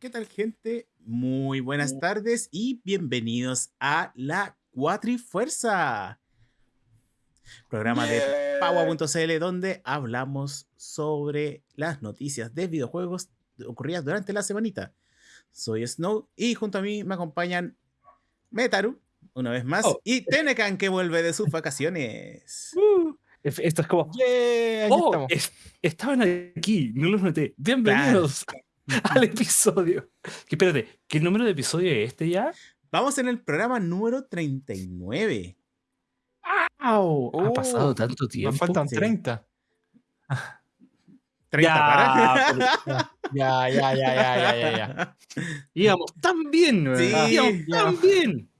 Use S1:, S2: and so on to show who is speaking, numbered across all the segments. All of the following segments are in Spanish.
S1: ¿Qué tal, gente? Muy buenas tardes y bienvenidos a la Cuatrifuerza, programa de Paua.cl donde hablamos sobre las noticias de videojuegos ocurridas durante la semanita. Soy Snow y junto a mí me acompañan Metaru, una vez más,
S2: Oh.
S1: y Tenecan que vuelve de sus vacaciones.
S2: Uh, es- esto es como.
S3: ¡Yeah!
S2: ¡Oh! es- estaban aquí, no los noté. Bienvenidos al episodio. Que, espérate, ¿qué número de episodio es este ya?
S1: Vamos en el programa número 39.
S2: ¡Au! ha
S3: Oh,
S2: pasado tanto tiempo.
S3: Nos faltan
S1: Sí.
S3: 30.
S1: 30
S2: Ya,
S1: para.
S3: Ya, ya, ya, ya, ya, ya, ya.
S2: Íbamos tan bien, ¿no?
S1: Sí,
S2: Íbamos
S3: ya.
S2: tan bien.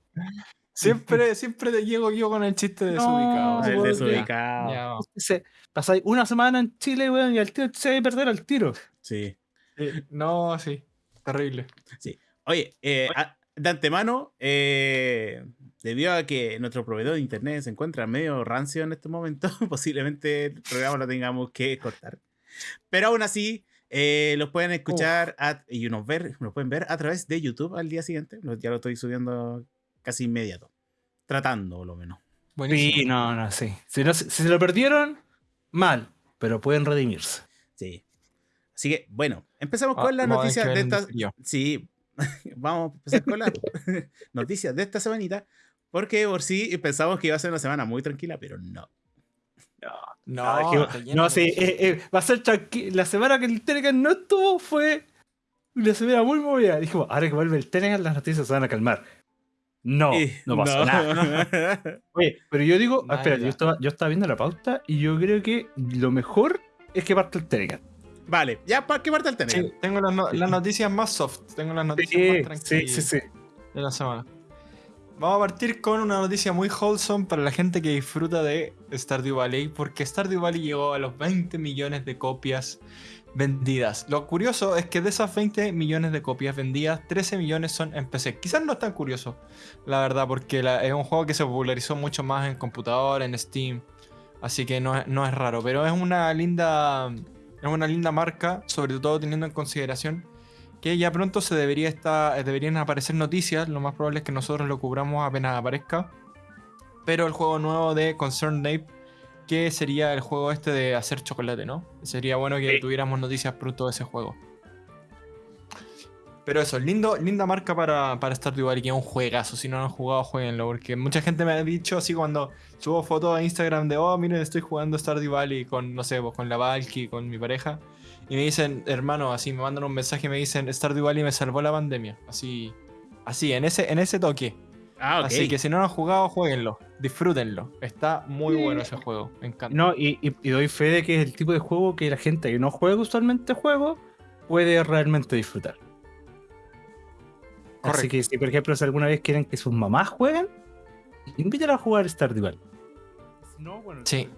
S3: Siempre, siempre te llego yo con el chiste desubicado.
S1: El desubicado.
S3: Ya,
S2: pasáis una semana en Chile, weón, y al tiro se va a perder al tiro.
S1: Sí.
S3: Sí. No, sí. Terrible.
S1: Oye, eh, a- de antemano, eh, debido a que nuestro proveedor de internet se encuentra medio rancio en este momento, posiblemente el programa lo tengamos que cortar. Pero aún así, eh, los pueden escuchar a- y nos, ver, nos pueden ver a través de YouTube al día siguiente. Lo- Ya lo estoy subiendo casi inmediato. Tratando, por lo menos.
S3: Buenísimo.
S2: Sí, no, no, sí. Si, no, si se lo perdieron, mal, pero pueden redimirse.
S1: Sí. Así que, bueno, empezamos
S3: Ah,
S1: con las noticias de esta. Sí, vamos a empezar con las noticias de esta semanita. Porque por sí pensamos que iba a ser una semana muy tranquila, pero no.
S3: No,
S2: Ah, que-
S3: lleno
S2: no,
S3: de
S2: sí, eh, eh, va a ser tranqui- La semana que el Telegram no estuvo fue una semana muy movida. Dijimos, ahora que vuelve el Telegram, las noticias se van a calmar. No,
S1: Eh,
S2: no pasó nada. Oye, pero yo digo, ah, espera, yo estaba, yo estaba viendo la pauta y yo creo que lo mejor es que parte el Telegram.
S1: Vale, ya para qué parte el tener.
S3: Sí, tengo las, no- las noticias más soft. Tengo las noticias
S2: Sí,
S3: más tranquilas
S2: sí, sí.
S3: de la semana. Vamos a partir con una noticia muy wholesome para la gente que disfruta de Stardew Valley, porque Stardew Valley llegó a los 20 millones de copias vendidas. Lo curioso es que de esas 20 millones de copias vendidas, 13 millones son en PC. Quizás no es tan curioso, la verdad, porque la- es un juego que se popularizó mucho más en computador, en Steam, así que no, no es raro, pero es una linda, es una linda marca, sobre todo teniendo en consideración que ya pronto se debería estar, deberían aparecer noticias, lo más probable es que nosotros lo cubramos apenas aparezca. Pero el juego nuevo de Concerned Ape, que sería el juego este de hacer chocolate, ¿no? Sería bueno que
S2: Sí.
S3: tuviéramos noticias pronto de ese juego. Pero eso, lindo, linda marca para, para Stardew Valley, que es un juegazo. Si no lo han jugado, jueguenlo. Porque mucha gente me ha dicho así cuando subo fotos a Instagram de, oh, miren, estoy jugando Stardew Valley con, no sé, con la Valky, con mi pareja. Y me dicen, hermano, así me mandan un mensaje y me dicen, Stardew Valley me salvó la pandemia. Así, así, en ese, en ese toque.
S1: Ah.
S3: Así que si no lo han jugado, jueguenlo. Disfrútenlo. Está muy
S2: Sí.
S3: bueno ese juego. Me encanta.
S2: No, y, y- y doy fe de que es el tipo de juego que la gente que no juega usualmente juego puede realmente disfrutar. Así que si, por ejemplo, si alguna vez quieren que sus mamás jueguen, invítenla a jugar Stardew Valley. Si no, bueno,
S3: Sí.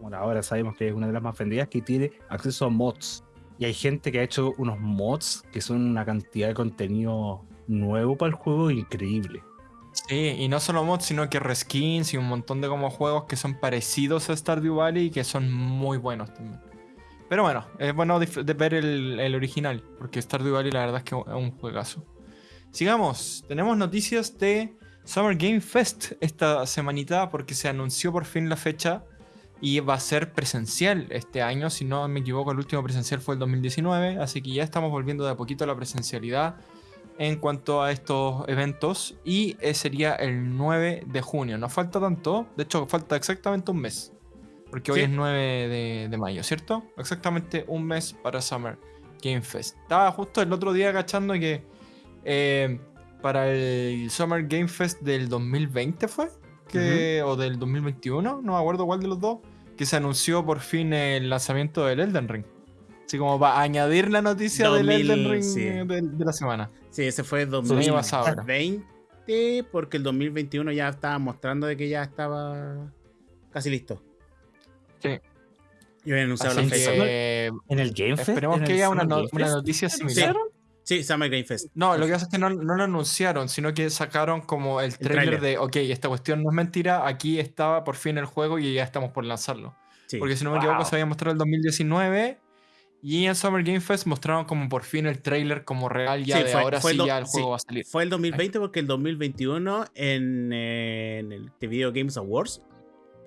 S2: Bueno, ahora sabemos que es una de las más vendidas que tiene acceso a mods. Y hay gente que ha hecho unos mods que son una cantidad de contenido nuevo para el juego increíble.
S3: Sí, y no solo mods, sino que reskins y un montón de como juegos que son parecidos a Stardew Valley y que son muy buenos también. Pero bueno, es bueno de ver el, el original, porque Stardew Valley la verdad es que es un juegazo. Sigamos, tenemos noticias de Summer Game Fest esta semanita porque se anunció por fin la fecha y va a ser presencial este año, si no me equivoco el último presencial fue el 2019, así que ya estamos volviendo de a poquito a la presencialidad en cuanto a estos eventos y eh, sería el 9 de junio. No falta tanto, de hecho falta exactamente un mes, porque hoy
S1: Sí.
S3: es 9 de, de mayo, ¿cierto? Exactamente un mes para Summer Game Fest. Estaba justo el otro día agachando que eh, para el Summer Game Fest del 2020 fue, que, o del 2021, no me acuerdo cuál de los dos, que se anunció por fin el lanzamiento del Elden Ring. Así como para añadir la noticia
S1: 2000,
S3: del Elden Ring
S1: sí.
S3: de, de la semana.
S1: Sí, ese fue el
S3: Sí, año pasado, ahora.
S1: 2020, porque el 2021 ya estaba mostrando de que ya estaba casi listo.
S3: Sí.
S1: Y habían anunciado
S3: Así
S1: la fecha.
S3: que
S2: En el Game Fest.
S3: esperemos que haya una, no- una noticia
S2: ¿lo
S3: similar.
S2: anunciaron?
S1: Sí, Summer Game Fest.
S3: No, lo que pasa es que no, no lo anunciaron, sino que sacaron como el trailer de, ok, esta cuestión no es mentira, aquí estaba por fin el juego y ya estamos por lanzarlo.
S1: Sí.
S3: Porque si no me
S2: Wow.
S3: equivoco se había mostrado el 2019 Y en Summer Game Fest mostraron como por fin el trailer como real ya
S1: Sí,
S3: de
S1: fue-
S3: ahora
S1: fue
S3: sí
S1: el
S3: ya el
S1: sí.
S3: juego va a salir.
S1: Fue el 2020 porque el 2021 en, eh, en el Video Games Awards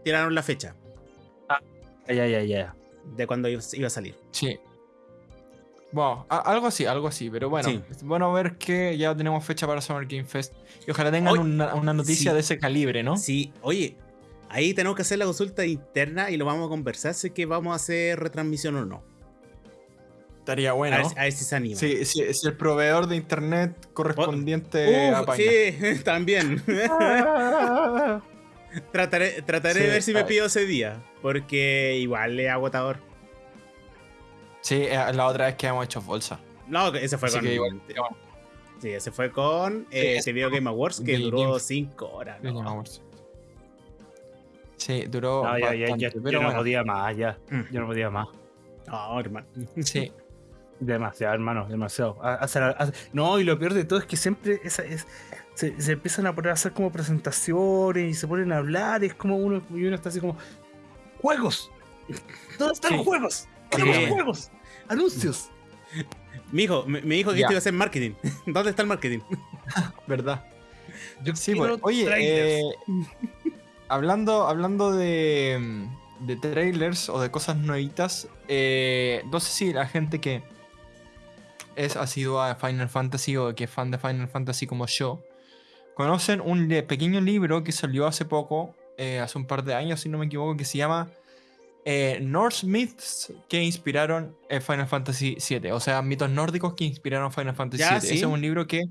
S1: tiraron la fecha
S2: Ya, ya, ya.
S1: de cuando iba a salir.
S3: Sí. Bueno, a- algo así, algo así, pero bueno,
S1: Sí.
S3: es bueno ver que ya tenemos fecha para Summer Game Fest y ojalá tengan una, una noticia
S1: sí.
S3: de ese calibre, ¿no?
S1: Sí, oye, ahí tenemos que hacer la consulta interna y lo vamos a conversar si es que vamos a hacer retransmisión o no.
S3: Estaría
S1: A,
S3: bueno.
S1: ver, a ver si se anima.
S3: Sí, sí, si el proveedor de internet correspondiente
S1: Uf,
S3: apaña.
S1: sí, también. trataré trataré de
S3: Sí,
S1: ver si me pido ese día, porque igual es agotador.
S3: Sí, eh, la otra vez que hemos hecho bolsa.
S1: No, ese fue
S3: Así
S1: con.
S3: que igual.
S1: Sí, ese fue con eh,
S3: ese
S1: The Video Game Awards que duró
S3: Game-
S1: 5 horas.
S3: Game
S1: ¿no?
S3: Awards. Sí, duró.
S2: No, ya, ya, ya, yo no podía más, ya. Yo no podía más.
S1: No, hermano.
S3: Sí,
S2: Demasiado, hermano, demasiado. No, y lo peor de todo es que siempre esa- es- se, se empiezan a poner a hacer como presentaciones y se ponen a hablar. Y es como uno, y uno está así como: ¡Juegos! ¿Dónde están
S3: Sí.
S2: los juegos?
S1: Sí.
S2: ¡Queremos juegos! ¡Anuncios!
S1: Mi hijo, me, me dijo que
S3: Ya.
S1: esto iba a ser marketing. ¿Dónde está el marketing?
S3: verdad.
S2: Yo
S3: Sí,
S2: quiero
S3: pues, oye,
S2: trailers.
S3: eh, hablando, hablando de, mm, de trailers o de cosas nuevitas, eh, no sé si la gente que es asidua a Final Fantasy o que es fan de Final Fantasy como yo, conocen un pequeño libro que salió hace poco, eh, hace un par de años, si no me equivoco, que se llama eh, Norse Myths que inspiraron eh, Final Fantasy VII. O sea, mitos nórdicos que inspiraron Final Fantasy VII.
S1: sí.
S3: Ese es un libro que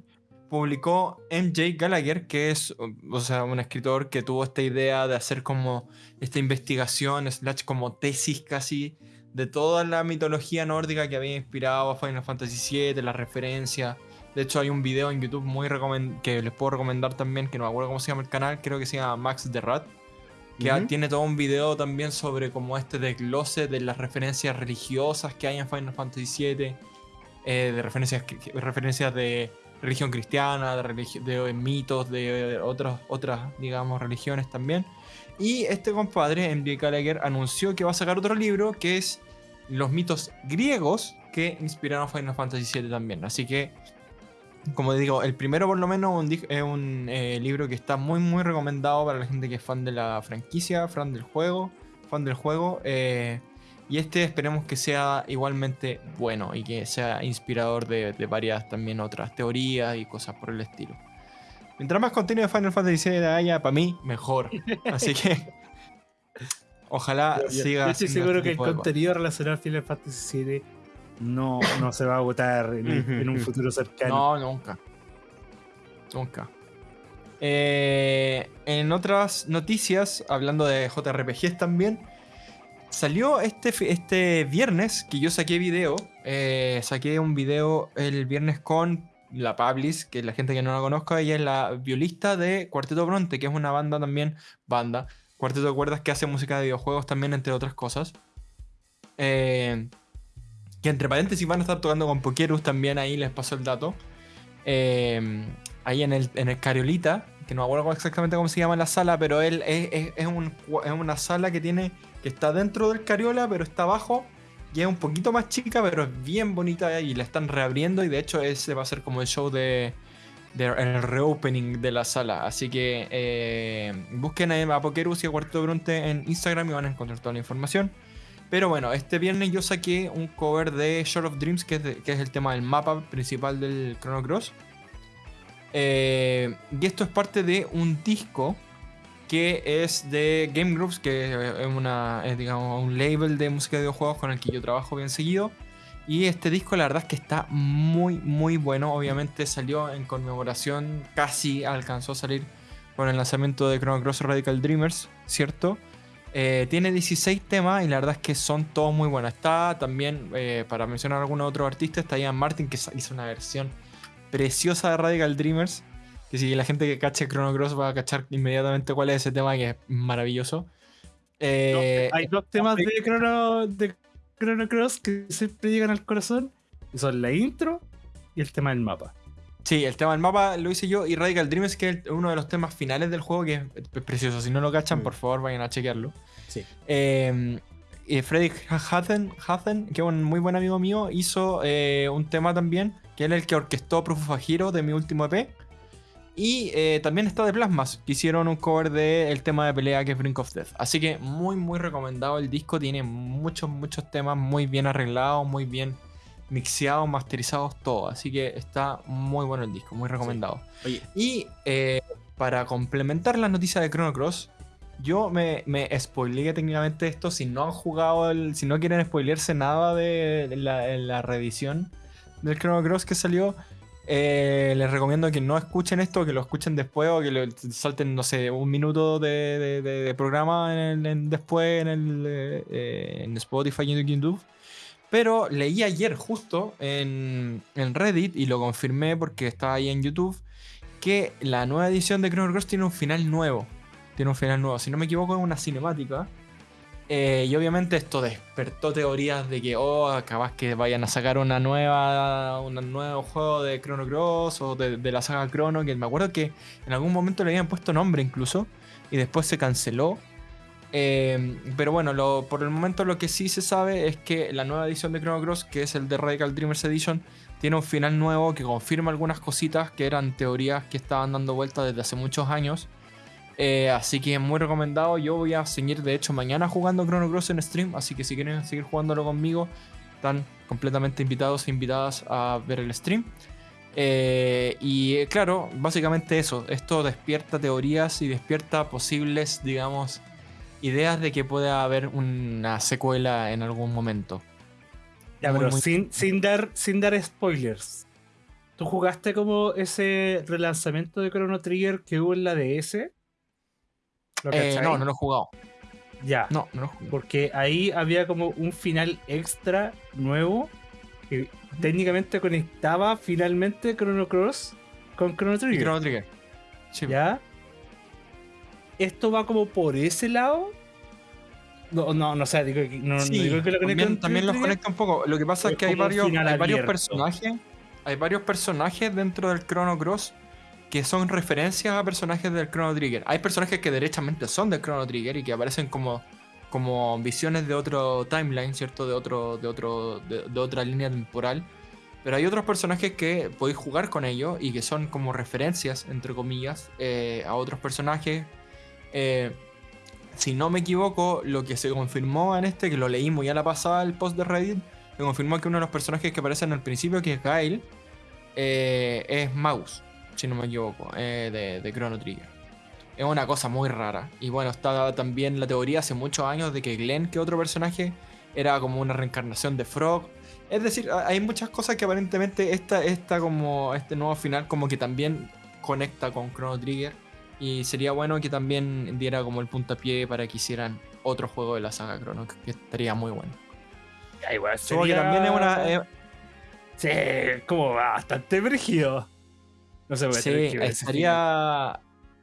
S3: publicó MJ Gallagher, que es o sea, un escritor que tuvo esta idea de hacer como esta investigación, slash como tesis casi, de toda la mitología nórdica que había inspirado a Final Fantasy VII, las referencias. De hecho, hay un video en YouTube muy que les puedo recomendar también, que no me acuerdo cómo se llama el canal, creo que se llama Max the Rat, que tiene todo un video también sobre como este desglose de las referencias religiosas que hay en Final Fantasy VII, eh, de referencias, referencias de religión cristiana, de, religi- de mitos, de otras, otras, digamos, religiones también. Y este compadre, M.J. Gallagher, anunció que va a sacar otro libro que es los mitos griegos que inspiraron Final Fantasy VII también. Así que, como digo, el primero por lo menos un es un eh, libro que está muy muy recomendado para la gente que es fan de la franquicia, fan del juego, fan del juego. eh, y este esperemos que sea igualmente bueno y que sea inspirador de, de varias también otras teorías y cosas por el estilo. Mientras más contenido de Final Fantasy VII haya, para mí, mejor. Así que ojalá
S2: Yo- yo-
S3: siga.
S2: yo estoy seguro
S3: este
S2: que el contenido relacionado a Final Fantasy VII no, no se va a agotar en, en un futuro cercano.
S3: No, nunca. Nunca. Eh, en otras noticias, hablando de JRPGs también, salió este, este viernes que yo saqué video. eh, saqué un video el viernes con la Pablis, que la gente que no la conozca, ella es la violista de Cuarteto Bronte, que es una banda también, banda, cuarteto de cuerdas que hace música de videojuegos también, entre otras cosas. Eh, que entre paréntesis van a estar tocando con Pokerus también, ahí les paso el dato. Eh, ahí en el, en el Cariolita, que no acuerdo exactamente cómo se llama la sala, pero él es, es- es es una sala que tiene que está dentro del Cariola, pero está abajo. Y es un poquito más chica, pero es bien bonita y la están reabriendo. Y de hecho, ese va a ser como el show de, de- el reopening de la sala. Así que eh, busquen a Pokerus y a Cuarto Bronte en Instagram y van a encontrar toda la información. Pero bueno, este viernes yo saqué un cover de Short of Dreams, que es, que es el tema del mapa principal del Chrono Cross. Eh, y esto es parte de un disco que es de Game Groups, que es, una, digamos, un label de música de videojuegos con el que yo trabajo bien seguido. Y este disco la verdad es que está muy, muy bueno. Obviamente salió en conmemoración, casi alcanzó a salir con el lanzamiento de Chrono Cross Radical Dreamers, ¿cierto? Eh, tiene 16 temas y la verdad es que son todos muy buenos. Está también, eh, para mencionar a algunos otros artistas, está Ian Martin que hizo una versión preciosa de Radical Dreamers. Que si la gente que cache Chrono Cross va a cachar inmediatamente cuál es ese tema que es maravilloso. Eh,
S2: Hay dos temas de Chrono, de Chrono Cross que siempre llegan al corazón. Y son la intro y el tema del mapa.
S3: Sí, el tema del mapa lo hice yo y Radical Dreamers, que es uno de los temas finales del juego, que es, precioso. Si no lo cachan,
S1: Mm.
S3: por favor, vayan a chequearlo.
S1: Sí.
S3: Eh, eh, Freddy Hazen, que es un muy buen amigo mío, hizo eh, un tema también, que es el que orquestó Proof of Hero de mi último EP. Y eh, también está de Plasmas, que hicieron un cover del tema de pelea que es Brink of Death. Así que muy, muy recomendado el disco. Tiene muchos, muchos temas muy bien arreglados, muy bien mixeados, masterizados, todo. Así que está muy bueno el disco, muy recomendado.
S1: Oye,
S3: Y eh, para complementar las noticias de Chrono Cross, yo me, me spoileé técnicamente esto. Si no han jugado, el, si no quieren spoilearse nada de la, de la reedición del Chrono Cross que salió, eh, les recomiendo que no escuchen esto, que lo escuchen después o que lo, salten, no sé, un minuto de, de- de- de programa en el- en- después en, el, eh, eh, en Spotify y en YouTube. Pero leí ayer justo en, en Reddit y lo confirmé porque estaba ahí en YouTube que la nueva edición de Chrono Cross tiene un final nuevo. Tiene un final nuevo. Si no me equivoco, es una cinemática. Eh, y obviamente esto despertó teorías de que, oh, capaz que vayan a sacar una nueva, un nuevo juego de Chrono Cross o de, de la saga Chrono, que me acuerdo que en algún momento le habían puesto nombre incluso, y después se canceló. Eh, pero bueno, por el momento lo que sí se sabe es que la nueva edición de Chrono Cross, que es el de Radical Dreamers Edition, tiene un final nuevo que confirma algunas cositas que eran teorías que estaban dando vueltas desde hace muchos años. Eh, así que muy recomendado. Yo voy a seguir, de hecho, mañana jugando Chrono Cross en stream. Así que si quieren seguir jugándolo conmigo, están completamente invitados e invitadas a ver el stream. Eh, y eh, claro, básicamente eso. Esto despierta teorías y despierta posibles, digamos, ideas de que pueda haber una secuela en algún momento.
S2: Ya,
S3: Muy,
S2: pero
S3: muy-
S2: sin, sin, dar, sin dar spoilers. ¿Tú jugaste como ese relanzamiento de Chrono Trigger que hubo en la DS? ¿Lo
S3: Eh, no, no lo he jugado.
S2: Ya.
S3: No, no lo he jugado.
S2: Porque ahí había como un final extra nuevo que técnicamente conectaba finalmente Chrono Cross con Chrono
S3: Y
S2: Trigger.
S3: Chrono Trigger. Sí.
S2: ¿Ya? ¿Esto va como por ese lado? No, no, no sé, digo, que- no, no
S3: Sí,
S2: digo que lo
S3: también, los conecta un poco. Lo que pasa
S2: Es
S3: es que hay varios, hay varios personajes. Hay varios personajes dentro del Chrono Cross que son referencias a personajes del Chrono Trigger. Hay personajes que derechamente son del Chrono Trigger y que aparecen como, como visiones de otro timeline, ¿cierto? De otro, de otro, de, de otra línea temporal. Pero hay otros personajes que podéis jugar con ellos y que son como referencias, entre comillas, eh, a otros personajes. Eh, si no me equivoco, lo que se confirmó en este, que lo leí muy a la pasada el post de Reddit, se confirmó que uno de los personajes que aparecen al principio, que es Gail, eh, es Maus, si no me equivoco, eh, de, Chrono Trigger. Es una cosa muy rara. Y bueno, está también la teoría hace muchos años de que Glenn, que otro personaje, era como una reencarnación de Frog. Es decir, ha- hay muchas cosas que aparentemente esta, esta como, este nuevo final como que también conecta con Chrono Trigger. Y sería bueno que también diera como el puntapié para que hicieran otro juego de la saga Chrono, que- estaría muy bueno.
S2: Ya, igual
S3: Supongo que
S2: sería-
S3: también es una... eh,
S2: Sí, como bastante brígido. No se puede
S3: Sí, estaría,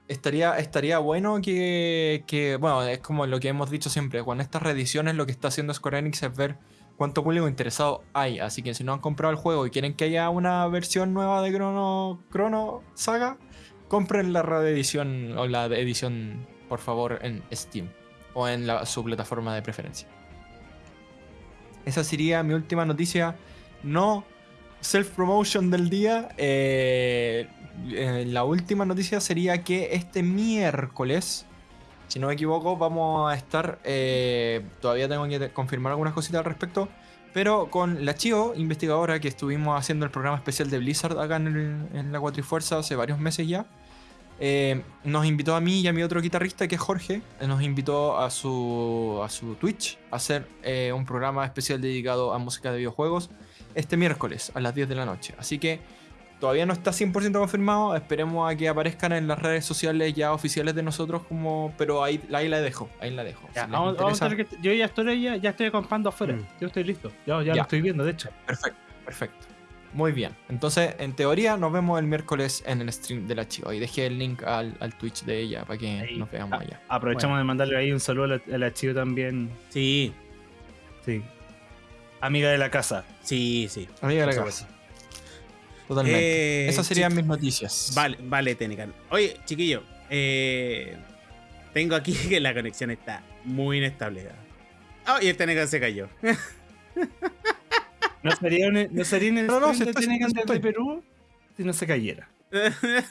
S3: estaría, estaría bueno que, que, bueno, es como lo que hemos dicho siempre, con estas reediciones lo que está haciendo Square Enix es ver cuánto público interesado hay, así que si no han comprado el juego y quieren que haya una versión nueva de Chrono, Chrono Saga, compren la reedición o la edición, por favor, en Steam o en la- su plataforma de preferencia. Esa sería mi última noticia. No self-promotion del día. eh, eh, la última noticia sería que este miércoles, si no me equivoco, vamos a estar. eh, todavía tengo que confirmar algunas cositas al respecto. Pero con la Chio, investigadora, que estuvimos haciendo el programa especial de Blizzard acá en, en la Cuatrifuerza hace varios meses ya. Eh, nos invitó a mí y a mi otro guitarrista, que es Jorge. eh, Nos invitó a su, a su Twitch a hacer eh, un programa especial dedicado a música de videojuegos este miércoles a las 10 de la noche. Así que todavía no está 100% confirmado. Esperemos a que aparezcan en las redes sociales ya oficiales de nosotros. como Pero ahí, ahí la dejo. Ahí la dejo.
S2: Ya,
S3: Si les
S2: vamos- vamos a
S3: interesa-
S2: tener que- yo ya estoy, ya, ya estoy acampando afuera.
S3: Mm.
S2: Yo estoy listo. Ya, ya,
S3: Ya.
S2: lo estoy viendo, de hecho.
S3: Perfecto, perfecto. Muy bien. Entonces, en teoría, nos vemos el miércoles en el stream de la Chiva. Y dejé el link al, al Twitch de ella para que
S2: Ahí.
S3: nos veamos allá.
S2: Aprovechamos de mandarle ahí un saludo a la, a la Chio también.
S1: Sí,
S2: Sí. Amiga de la casa.
S1: sí, sí.
S3: Amiga de la casa. Totalmente.
S1: Eh,
S3: Esas serían mis noticias.
S1: Vale, vale, Tenecan. Oye, chiquillo, eh, tengo aquí que la conexión está muy inestable. Ah, y el Tenecan se cayó.
S2: No sería, un- no sería en el
S3: No, no, si
S2: de
S3: estoy- si.
S2: Perú si no se cayera.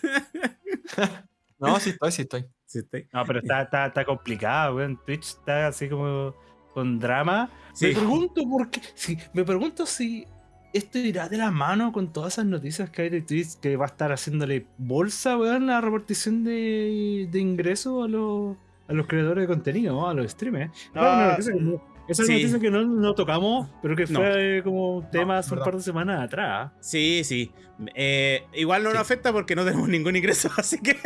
S3: No, sí estoy, sí estoy.
S1: Sí, estoy.
S2: No, pero está, está, está complicado, weón. Twitch está así como con drama.
S1: Sí.
S2: Me pregunto por qué. si- me pregunto si esto irá de la mano con todas esas noticias que hay de Twitch que va a estar haciéndole bolsa, weón, la repartición de, de ingresos a los, a los creadores de contenido, ¿no? a los streamers.
S1: Ah,
S2: Claro, no- esa es
S1: sí.
S2: noticia que no, no tocamos, pero que
S1: No.
S2: fue como tema hace un par de semanas atrás.
S1: Sí, sí. Eh, igual no
S3: Sí.
S1: nos afecta porque no tenemos ningún ingreso, así que.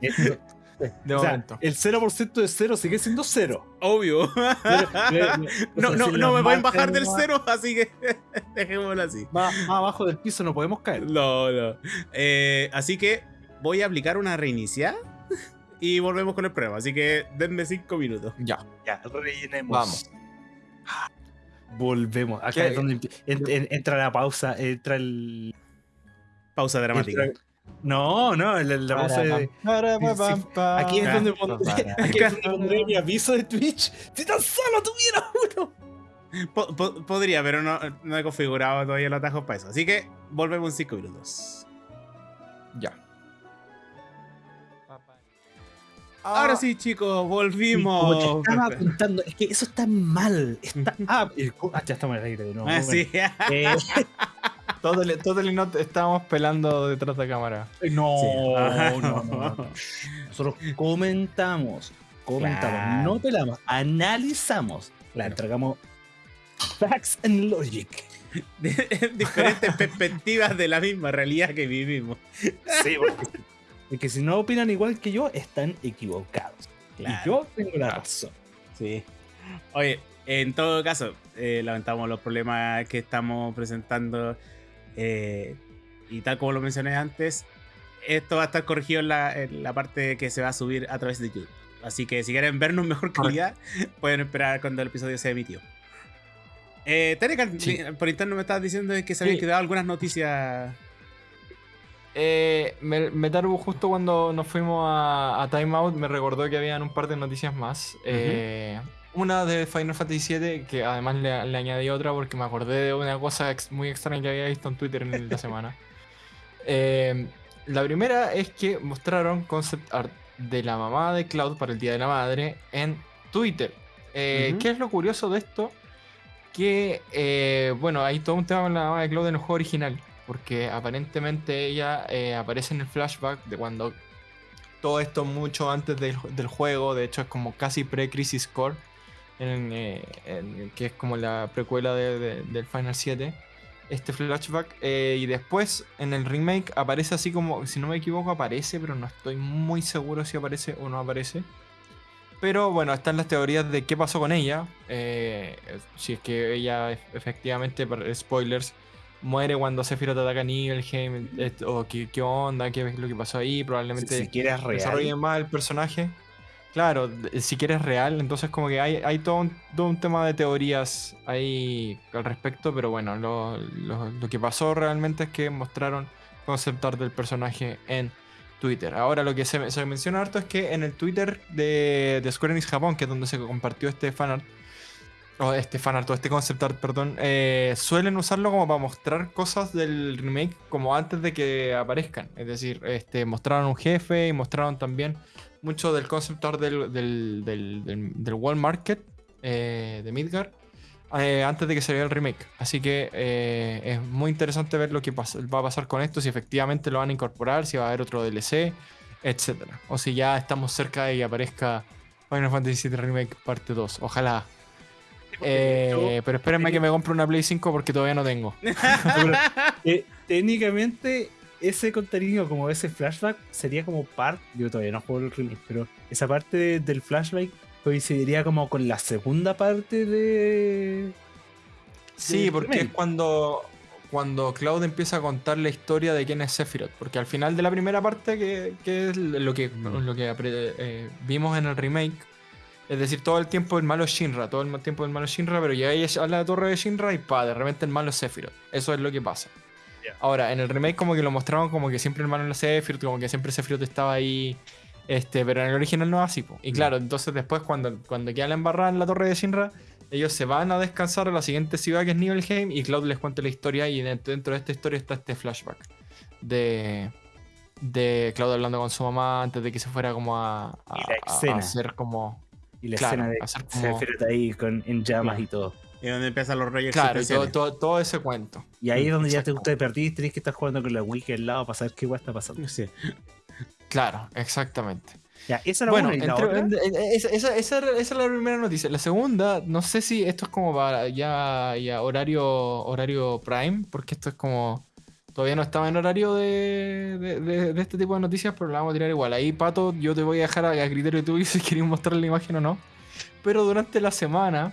S2: Esto-
S3: De
S2: o sea,
S3: momento.
S2: el 0% de cero sigue siendo cero.
S1: Obvio.
S2: Pero- pero-
S1: No,
S2: o sea,
S1: no,
S2: si
S1: no me pueden bajar del
S2: más-
S1: cero, así que dejémoslo así.
S2: Más, más abajo del piso no podemos caer.
S1: No, no. Eh, así que voy a aplicar una reiniciada y volvemos con el prueba. Así que denme cinco minutos.
S3: Ya.
S2: Ya, rellenemos.
S3: Vamos.
S2: Volvemos. Acá
S3: ¿Qué?
S2: es donde empie- en- en- entra la pausa, entra el.
S1: Pausa dramática.
S2: entra- No, no, la, la pausa de. Aquí es
S1: Ah,
S2: donde pondré, aquí es donde pondré mi aviso de Twitch. Si tan solo tuviera uno.
S1: Po- po- podría, pero no, no he configurado todavía los atajos para eso. Así que volvemos en cinco minutos.
S3: Ya.
S1: Ahora sí, chicos, volvimos.
S2: te estaba contando, es que eso está mal. Está, ah, ah, ya estamos en el aire de nuevo.
S1: Ah,
S2: bueno.
S1: sí.
S2: Eh,
S3: Totally, totally not estábamos pelando detrás de cámara.
S2: no,
S1: Sí.
S2: no, no, no. Nosotros comentamos, comentamos,
S1: Claro.
S2: no pelamos, analizamos,
S1: Claro.
S2: entregamos facts and logic.
S1: Diferentes perspectivas de la misma realidad que vivimos.
S2: Sí, porque que si no opinan igual que yo, están equivocados.
S1: Claro.
S2: Y yo tengo la razón.
S1: Sí. Oye, en todo caso, eh, lamentamos los problemas que estamos presentando. eh, y tal como lo mencioné antes, esto va a estar corregido en la, en la parte que se va a subir a través de YouTube. Así que si quieren vernos mejor calidad, pueden esperar cuando el episodio sea emitido. Eh, Tenecan,
S3: Sí.
S1: por interno me estabas diciendo que se habían
S3: Sí.
S1: quedado algunas noticias.
S3: Eh, me, Metaru justo cuando nos fuimos a, a Time Out me recordó que habían un par de noticias más. Eh, una de Final Fantasy VII, que además le, le añadí otra porque me acordé de una cosa ex- muy extraña que había visto en Twitter en la semana. Eh, la primera es que mostraron concept art de la mamá de Cloud para el Día de la Madre en Twitter. Eh. ¿Qué es lo curioso de esto? Que, bueno, hay todo un tema con la mamá de Cloud en el juego original. Porque aparentemente ella eh, aparece en el flashback de cuando todo esto mucho antes del, juego. De hecho, es como casi pre-Crisis Core. eh, que es como la precuela de- de- del Final 7. Este flashback. eh, y después en el remake aparece así como, si no me equivoco, aparece, pero no estoy muy seguro si aparece o no aparece. Pero bueno, están las teorías de qué pasó con ella. si es que ella ef- efectivamente, spoilers, muere cuando Sephiroth ataca a Nibelheim. O qué, qué onda, qué es lo que pasó ahí. Probablemente
S2: si quieres
S3: desarrollen más el personaje. Claro, si quieres real, entonces como que hay, hay todo, un, todo un tema de teorías ahí al respecto, pero bueno, lo, lo- lo que pasó realmente es que mostraron concept art del personaje en Twitter. Ahora lo que se, se menciona harto es que en el Twitter de, de Square Enix Japón, que es donde se compartió este fanart, o este fanart, o este concept art, perdón, eh, suelen usarlo como para mostrar cosas del remake como antes de que aparezcan. Es decir, este, mostraron un jefe y mostraron también mucho del concept art del, del, del, del, World Market eh, de Midgar eh, antes de que saliera el remake. Así que es muy interesante ver lo que pas- va a pasar con esto, si efectivamente lo van a incorporar, si va a haber otro DLC, etc. O si ya estamos cerca de que aparezca Final Fantasy VII Remake parte 2. Ojalá. Eh, pero espérenme que me compre una Play 5 porque todavía no tengo.
S2: Pero, eh, técnicamente, ese contenido, como ese flashback, sería como parte. Yo todavía no juego el remake, pero esa parte de- del flashback coincidiría como con la segunda parte de.
S3: Sí, porque
S2: remake.
S3: es cuando, cuando Cloud empieza a contar la historia de quién es Sephiroth. Porque al final de la primera parte, que, que es lo que,
S1: Mm.
S3: lo que eh, vimos en el remake, es decir, todo el tiempo el malo es Shinra, todo el tiempo el malo es Shinra, pero llega ella a la torre de Shinra y pa, de repente el malo es Sephiroth. Eso es lo que pasa.
S2: Ya.
S3: Ahora, en el remake como que lo mostraban como que siempre el malo era Sephiroth, como que siempre Sephiroth estaba ahí Este, pero en el original no es así. po. Y claro, entonces después cuando, cuando queda la embarrada en la torre de Shinra, ellos se van a descansar a la siguiente ciudad que es Nibelheim y Cloud les cuenta la historia y dentro, de esta historia está este flashback de, de Cloud hablando con su mamá antes de que se fuera como a, a, hacer como...
S2: Y la
S3: Claro,
S2: escena de
S3: hacer como-
S2: Sephiroth ahí con, en llamas
S3: Claro.
S2: y todo.
S1: Y donde empiezan los rollos
S3: Claro, y todo, todo, todo ese cuento.
S2: Y ahí es donde ya te,
S3: Exacto.
S2: te perdís, tenés que estar jugando con la wiki al lado para saber qué guay está pasando.
S1: Sí.
S3: Claro, exactamente.
S2: Ya, esa era
S3: Bueno, entre- esa es la primera noticia. La segunda, no sé si esto es como para ya, ya horario, horario prime, porque esto es como. Todavía no estaba en horario de, de- de- de este tipo de noticias, pero la vamos a tirar igual. Ahí, Pato, yo te voy a dejar a, a criterio tuyo si queréis mostrar la imagen o no. Pero durante la semana,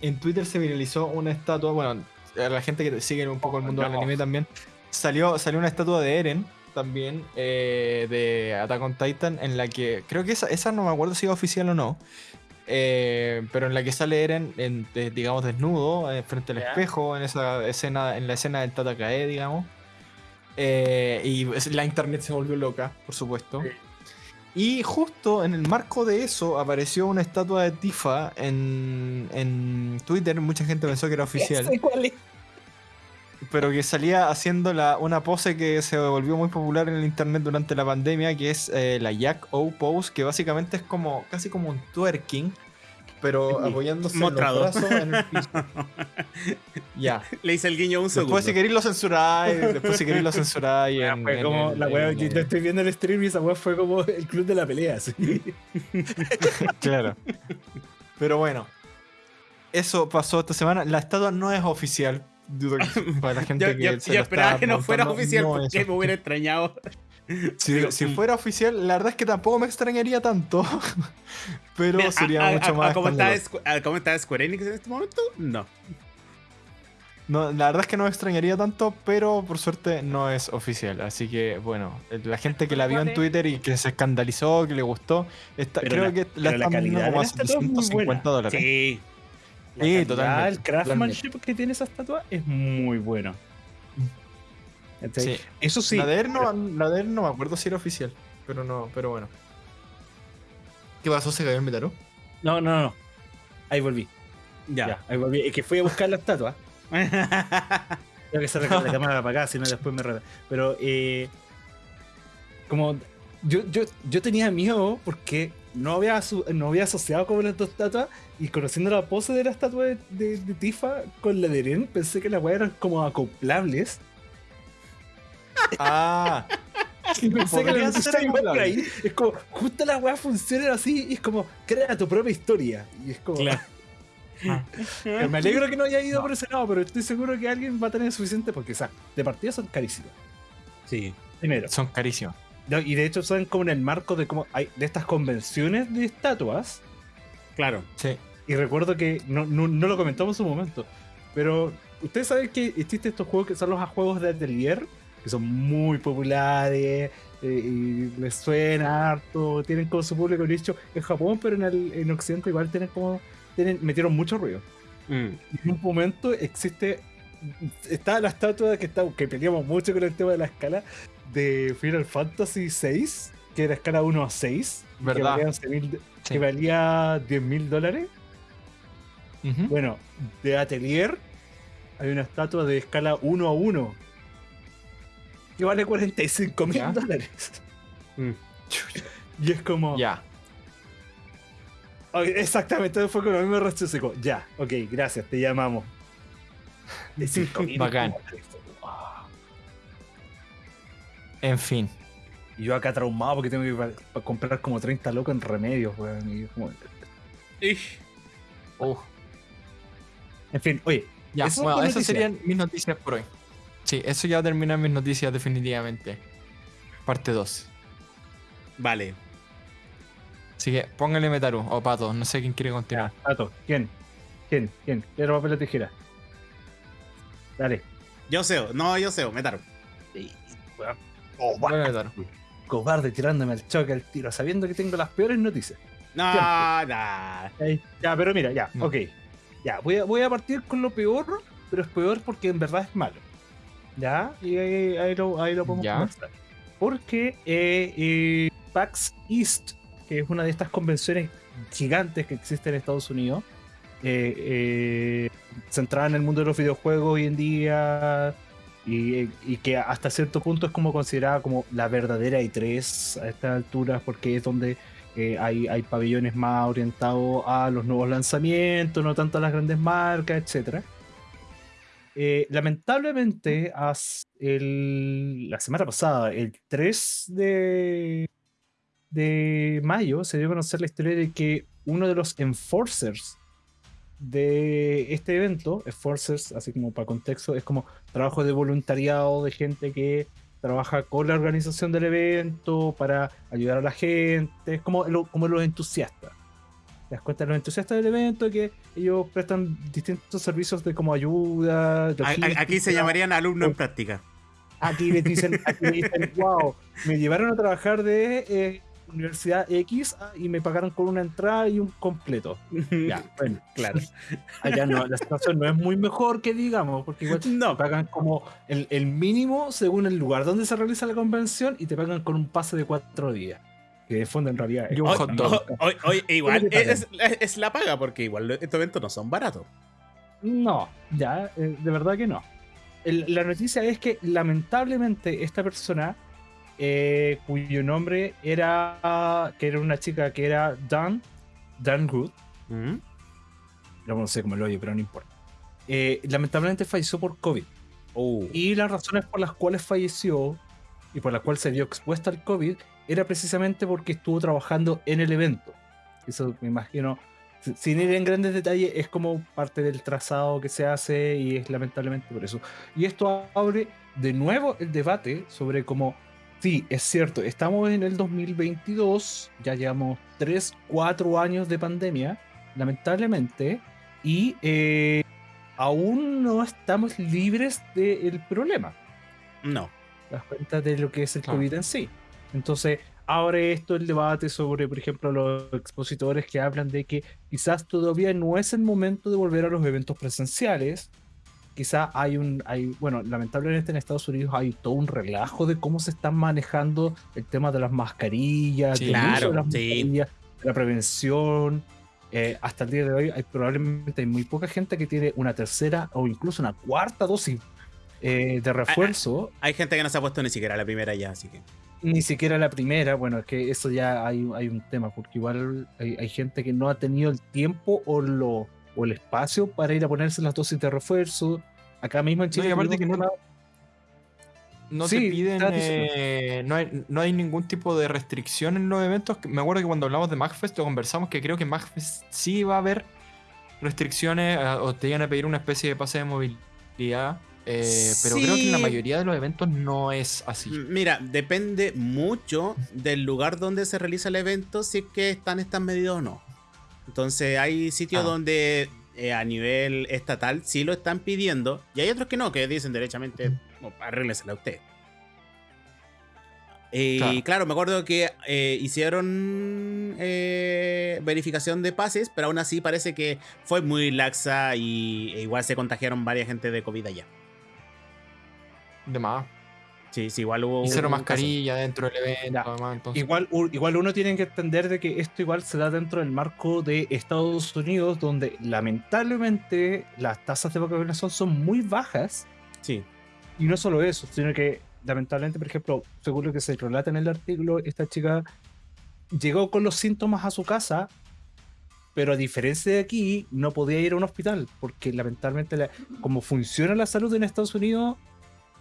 S3: en Twitter se viralizó una estatua. Bueno, a la gente que sigue un poco el mundo del anime también. Salió, salió una estatua de Eren también eh, de Attack on Titan en la que creo que esa, esa no me acuerdo si es oficial o no eh, pero en la que sale Eren en- de- digamos desnudo eh, frente al espejo en esa escena en la escena del Tatakae digamos. Eh, y la internet se volvió loca por supuesto.
S2: Sí.
S3: y justo en el marco de eso apareció una estatua de Tifa en, en Twitter. Mucha gente pensó que era oficial pero que salía haciendo la, una pose que se volvió muy popular en el internet durante la pandemia, que es eh, la Jack O pose, que básicamente es como casi como un twerking, pero apoyándose
S1: mostrado.
S3: en los brazos en el piso. ya.
S1: Le hice el guiño un segundo.
S3: Después si queréis lo censuráis, después si queréis lo censuráis.
S2: Ya,
S3: en-
S2: fue
S3: en
S2: como la wea, yo estoy viendo el stream y esa wea fue como el club de la pelea.
S3: Claro. Pero bueno. Eso pasó esta semana. La estatua no es oficial. Para la gente
S1: Yo,
S3: que
S1: yo-
S3: se
S1: yo
S3: lo
S1: esperaba que no fuera oficial
S3: no
S1: porque me hubiera extrañado.
S3: Si, si fuera oficial, la verdad es que tampoco me extrañaría tanto. Pero
S1: Mira,
S3: sería
S1: a-
S3: mucho
S1: a-
S3: más.
S1: a cómo está cómo está Square Enix en este momento, no.
S3: No, la verdad es que no me extrañaría tanto, pero por suerte no es oficial. Así que, bueno, la gente que la vio en Twitter y que se escandalizó, que le gustó, está, creo
S2: la-
S3: que la están
S2: calidad
S3: como a
S2: la estatua es muy
S3: 750 dólares.
S1: Sí.
S3: Sí,
S2: calidad,
S3: totalmente,
S2: El craftsmanship que tiene esa estatua es muy bueno.
S3: Sí.
S2: Eso sí.
S3: la, de él no, la de él no me acuerdo si era oficial, pero no, pero bueno. ¿Qué pasó? ¿Se cayó el Metaru?
S2: No, no, no. Ahí volví.
S1: Ya.
S2: Ya, ahí volví. Es que fui a buscar la estatua. Tengo que la, la cámara para acá, si no después me reta. Pero, eh, como yo, yo, yo tenía miedo porque no había, no había asociado con las dos estatuas y conociendo la pose de la estatua de, de- de Tifa con la de Eren, pensé que las weas eran como acoplables.
S3: Ah,
S2: Y pensé que la
S3: ser
S2: por ahí. Es como, justo las weas funcionan así y es como, crea tu propia historia. Y es como,
S1: Claro.
S2: Pero me alegro que no haya ido por ese lado, pero estoy seguro que alguien va a tener suficiente porque, o sea, de partida son carísimas.
S1: Sí.
S2: Primero.
S3: son carísimos.
S2: No, y de hecho son como en el marco de como hay de estas convenciones de estatuas.
S1: Claro.
S3: Sí.
S2: Y recuerdo que no, no, no lo comentamos en su momento. Pero ustedes saben que existen estos juegos que son los juegos de atelier, que son muy populares, eh, y les suena harto, tienen como su público nicho en Japón, pero en, el, en Occidente igual tienen como. Tienen, metieron mucho ruido.
S1: Mm.
S2: Y en un momento existe. Está la estatua que, está, que peleamos mucho con el tema de la escala de Final Fantasy VI, que era escala 1 a 6.
S3: ¿Verdad?
S2: Que valía, 11.000
S3: Sí.
S2: que valía 10 mil dólares. Bueno, de Atelier hay una estatua de escala 1 a 1 que vale 45 mil dólares.
S1: Mm.
S2: Y es como.
S3: Ya.
S2: Ok, exactamente, fue con lo mismo rechazo. seco. Ya, ok, gracias, te llamamos. De 5.000
S3: Bacán.
S2: dólares.
S3: En fin.
S2: Y yo acá traumado porque tengo que comprar como 30 locos en remedios, weón. y como-
S1: Ish.
S3: Uf.
S2: En fin, oye,
S3: Ya,
S2: Esas
S3: bueno, esas serían mis noticias por hoy. Sí, eso ya termina mis noticias definitivamente. Parte 2.
S1: Vale.
S3: Así que póngale Metaru o Pato, no sé quién quiere continuar.
S2: Tato, ¿quién? ¿Quién? ¿Quién? Piedra, papel o tijera. Dale.
S1: Yo sé, no, yo sé, Metaru.
S2: Oh,
S3: Póngale Metaru.
S2: cobarde tirándome al choque al tiro, sabiendo que tengo las peores noticias.
S1: No, nah.
S2: Ya, pero mira, ya,
S3: No.
S2: ok. Ya, voy a, voy a partir con lo peor, pero es peor porque en verdad es malo. ¿Ya? Y ahí, ahí lo, ahí lo podemos
S3: Ya.
S2: conversar. Porque eh, eh, PAX East, que es una de estas convenciones gigantes que existen en Estados Unidos, eh, eh, centrada en el mundo de los videojuegos hoy en día y, que hasta cierto punto es como considerada como la verdadera E3 a estas alturas porque es donde eh, hay, hay pabellones más orientados a los nuevos lanzamientos, no tanto a las grandes marcas, etcétera. Eh, lamentablemente, el- la semana pasada, el 3 de, de mayo, se dio a conocer la historia de que uno de los enforcers de este evento, enforcers, así como para contexto, es como trabajo de voluntariado de gente que trabaja con la organización del evento para ayudar a la gente, es como, lo- como los entusiastas. Te das cuenta, los entusiastas del evento que ellos prestan distintos servicios de como ayuda.
S1: Aquí se llamarían alumno en práctica.
S2: Aquí les dicen, aquí les dicen, wow, me llevaron a trabajar de eh, Universidad X ah, y me pagaron con una entrada y un completo. Ya, bueno,
S1: claro.
S2: allá no, la situación no es muy mejor que digamos, porque igual
S1: No,
S2: te pagan como el, el mínimo según el lugar donde se realiza la convención y te pagan con un pase de cuatro días. Que de fondo en realidad es
S1: Hoy-
S3: hot
S2: bastante
S3: dog.
S2: caro.
S1: hoy- hoy- igual
S2: ¿Cómo te
S1: es, es- es la paga, porque igual estos eventos no son baratos.
S2: No, ya, eh, de verdad que no. El- la noticia es que lamentablemente esta persona, eh, cuyo nombre era, que era una chica que era Dan, Dan Good,
S1: ¿Mm?
S2: no sé cómo lo oye, pero no importa. eh, lamentablemente falleció por COVID.
S1: Oh.
S2: Y las razones por las cuales falleció y por las cuales se vio expuesta al COVID era precisamente porque estuvo trabajando en el evento. Eso me imagino, si- sin ir en grandes detalles, es como parte del trazado que se hace y es lamentablemente por eso. Y esto abre de nuevo el debate sobre cómo, sí, es cierto, estamos en el 2022, ya llevamos 3, 4 años de pandemia, lamentablemente, y eh, aún no estamos libres del problema.
S1: No.
S2: ¿Te das cuenta de lo que es el. COVID en sí? Entonces, abre esto el debate sobre, por ejemplo, los expositores que hablan de que quizás todavía no es el momento de volver a los eventos presenciales. Quizás hay un, hay, bueno, lamentablemente en Estados Unidos hay todo un relajo de cómo se están manejando el tema de las mascarillas,
S3: Sí,
S1: claro,
S2: de las
S1: sí.
S2: de la prevención. Eh, hasta el día de hoy hay probablemente hay muy poca gente que tiene una tercera o incluso una cuarta dosis eh, de refuerzo.
S1: Hay gente que no se ha puesto ni siquiera la primera ya, así que.
S2: Ni siquiera la primera, bueno, es que eso ya hay, hay un tema, porque igual hay, hay gente que no ha tenido el tiempo o, lo, o el espacio para ir a ponerse las dosis de refuerzo. Acá mismo en
S3: No,
S2: Chile.
S3: y aparte que no- No
S2: Sí,
S3: te piden. eh, no, hay, no hay ningún tipo de restricción en los eventos. Me acuerdo que cuando hablamos de MagFest lo conversamos que creo que en MagFest sí va a haber restricciones eh, o te iban a pedir una especie de pase de movilidad. eh, pero creo que en la mayoría de los eventos no es así.
S1: Mira, depende mucho del lugar donde se realiza el evento, si es que están estas medidas o no. Entonces, hay sitios
S3: Ah.
S1: donde eh, a nivel estatal sí lo están pidiendo, y hay otros que no, que dicen derechamente, "Oh, arréglesela usted. Y
S3: Claro.
S1: claro. me acuerdo que eh, hicieron eh, verificación de pases, pero aún así parece que fue muy laxa y e igual se contagiaron varias gente de COVID allá.
S3: De más.
S1: Sí, sí, igual hubo.
S3: Y cero
S1: caso.
S3: mascarilla dentro del evento. Además, entonces-
S2: Igual, igual uno tiene que entender de que esto igual se da dentro del marco de Estados Unidos, donde lamentablemente las tasas de vacunación son muy bajas.
S1: Sí.
S2: Y no solo eso, sino que lamentablemente, por ejemplo, según lo que se relata en el artículo, esta chica llegó con los síntomas a su casa, pero a diferencia de aquí, no podía ir a un hospital, porque lamentablemente, la- como funciona la salud en Estados Unidos,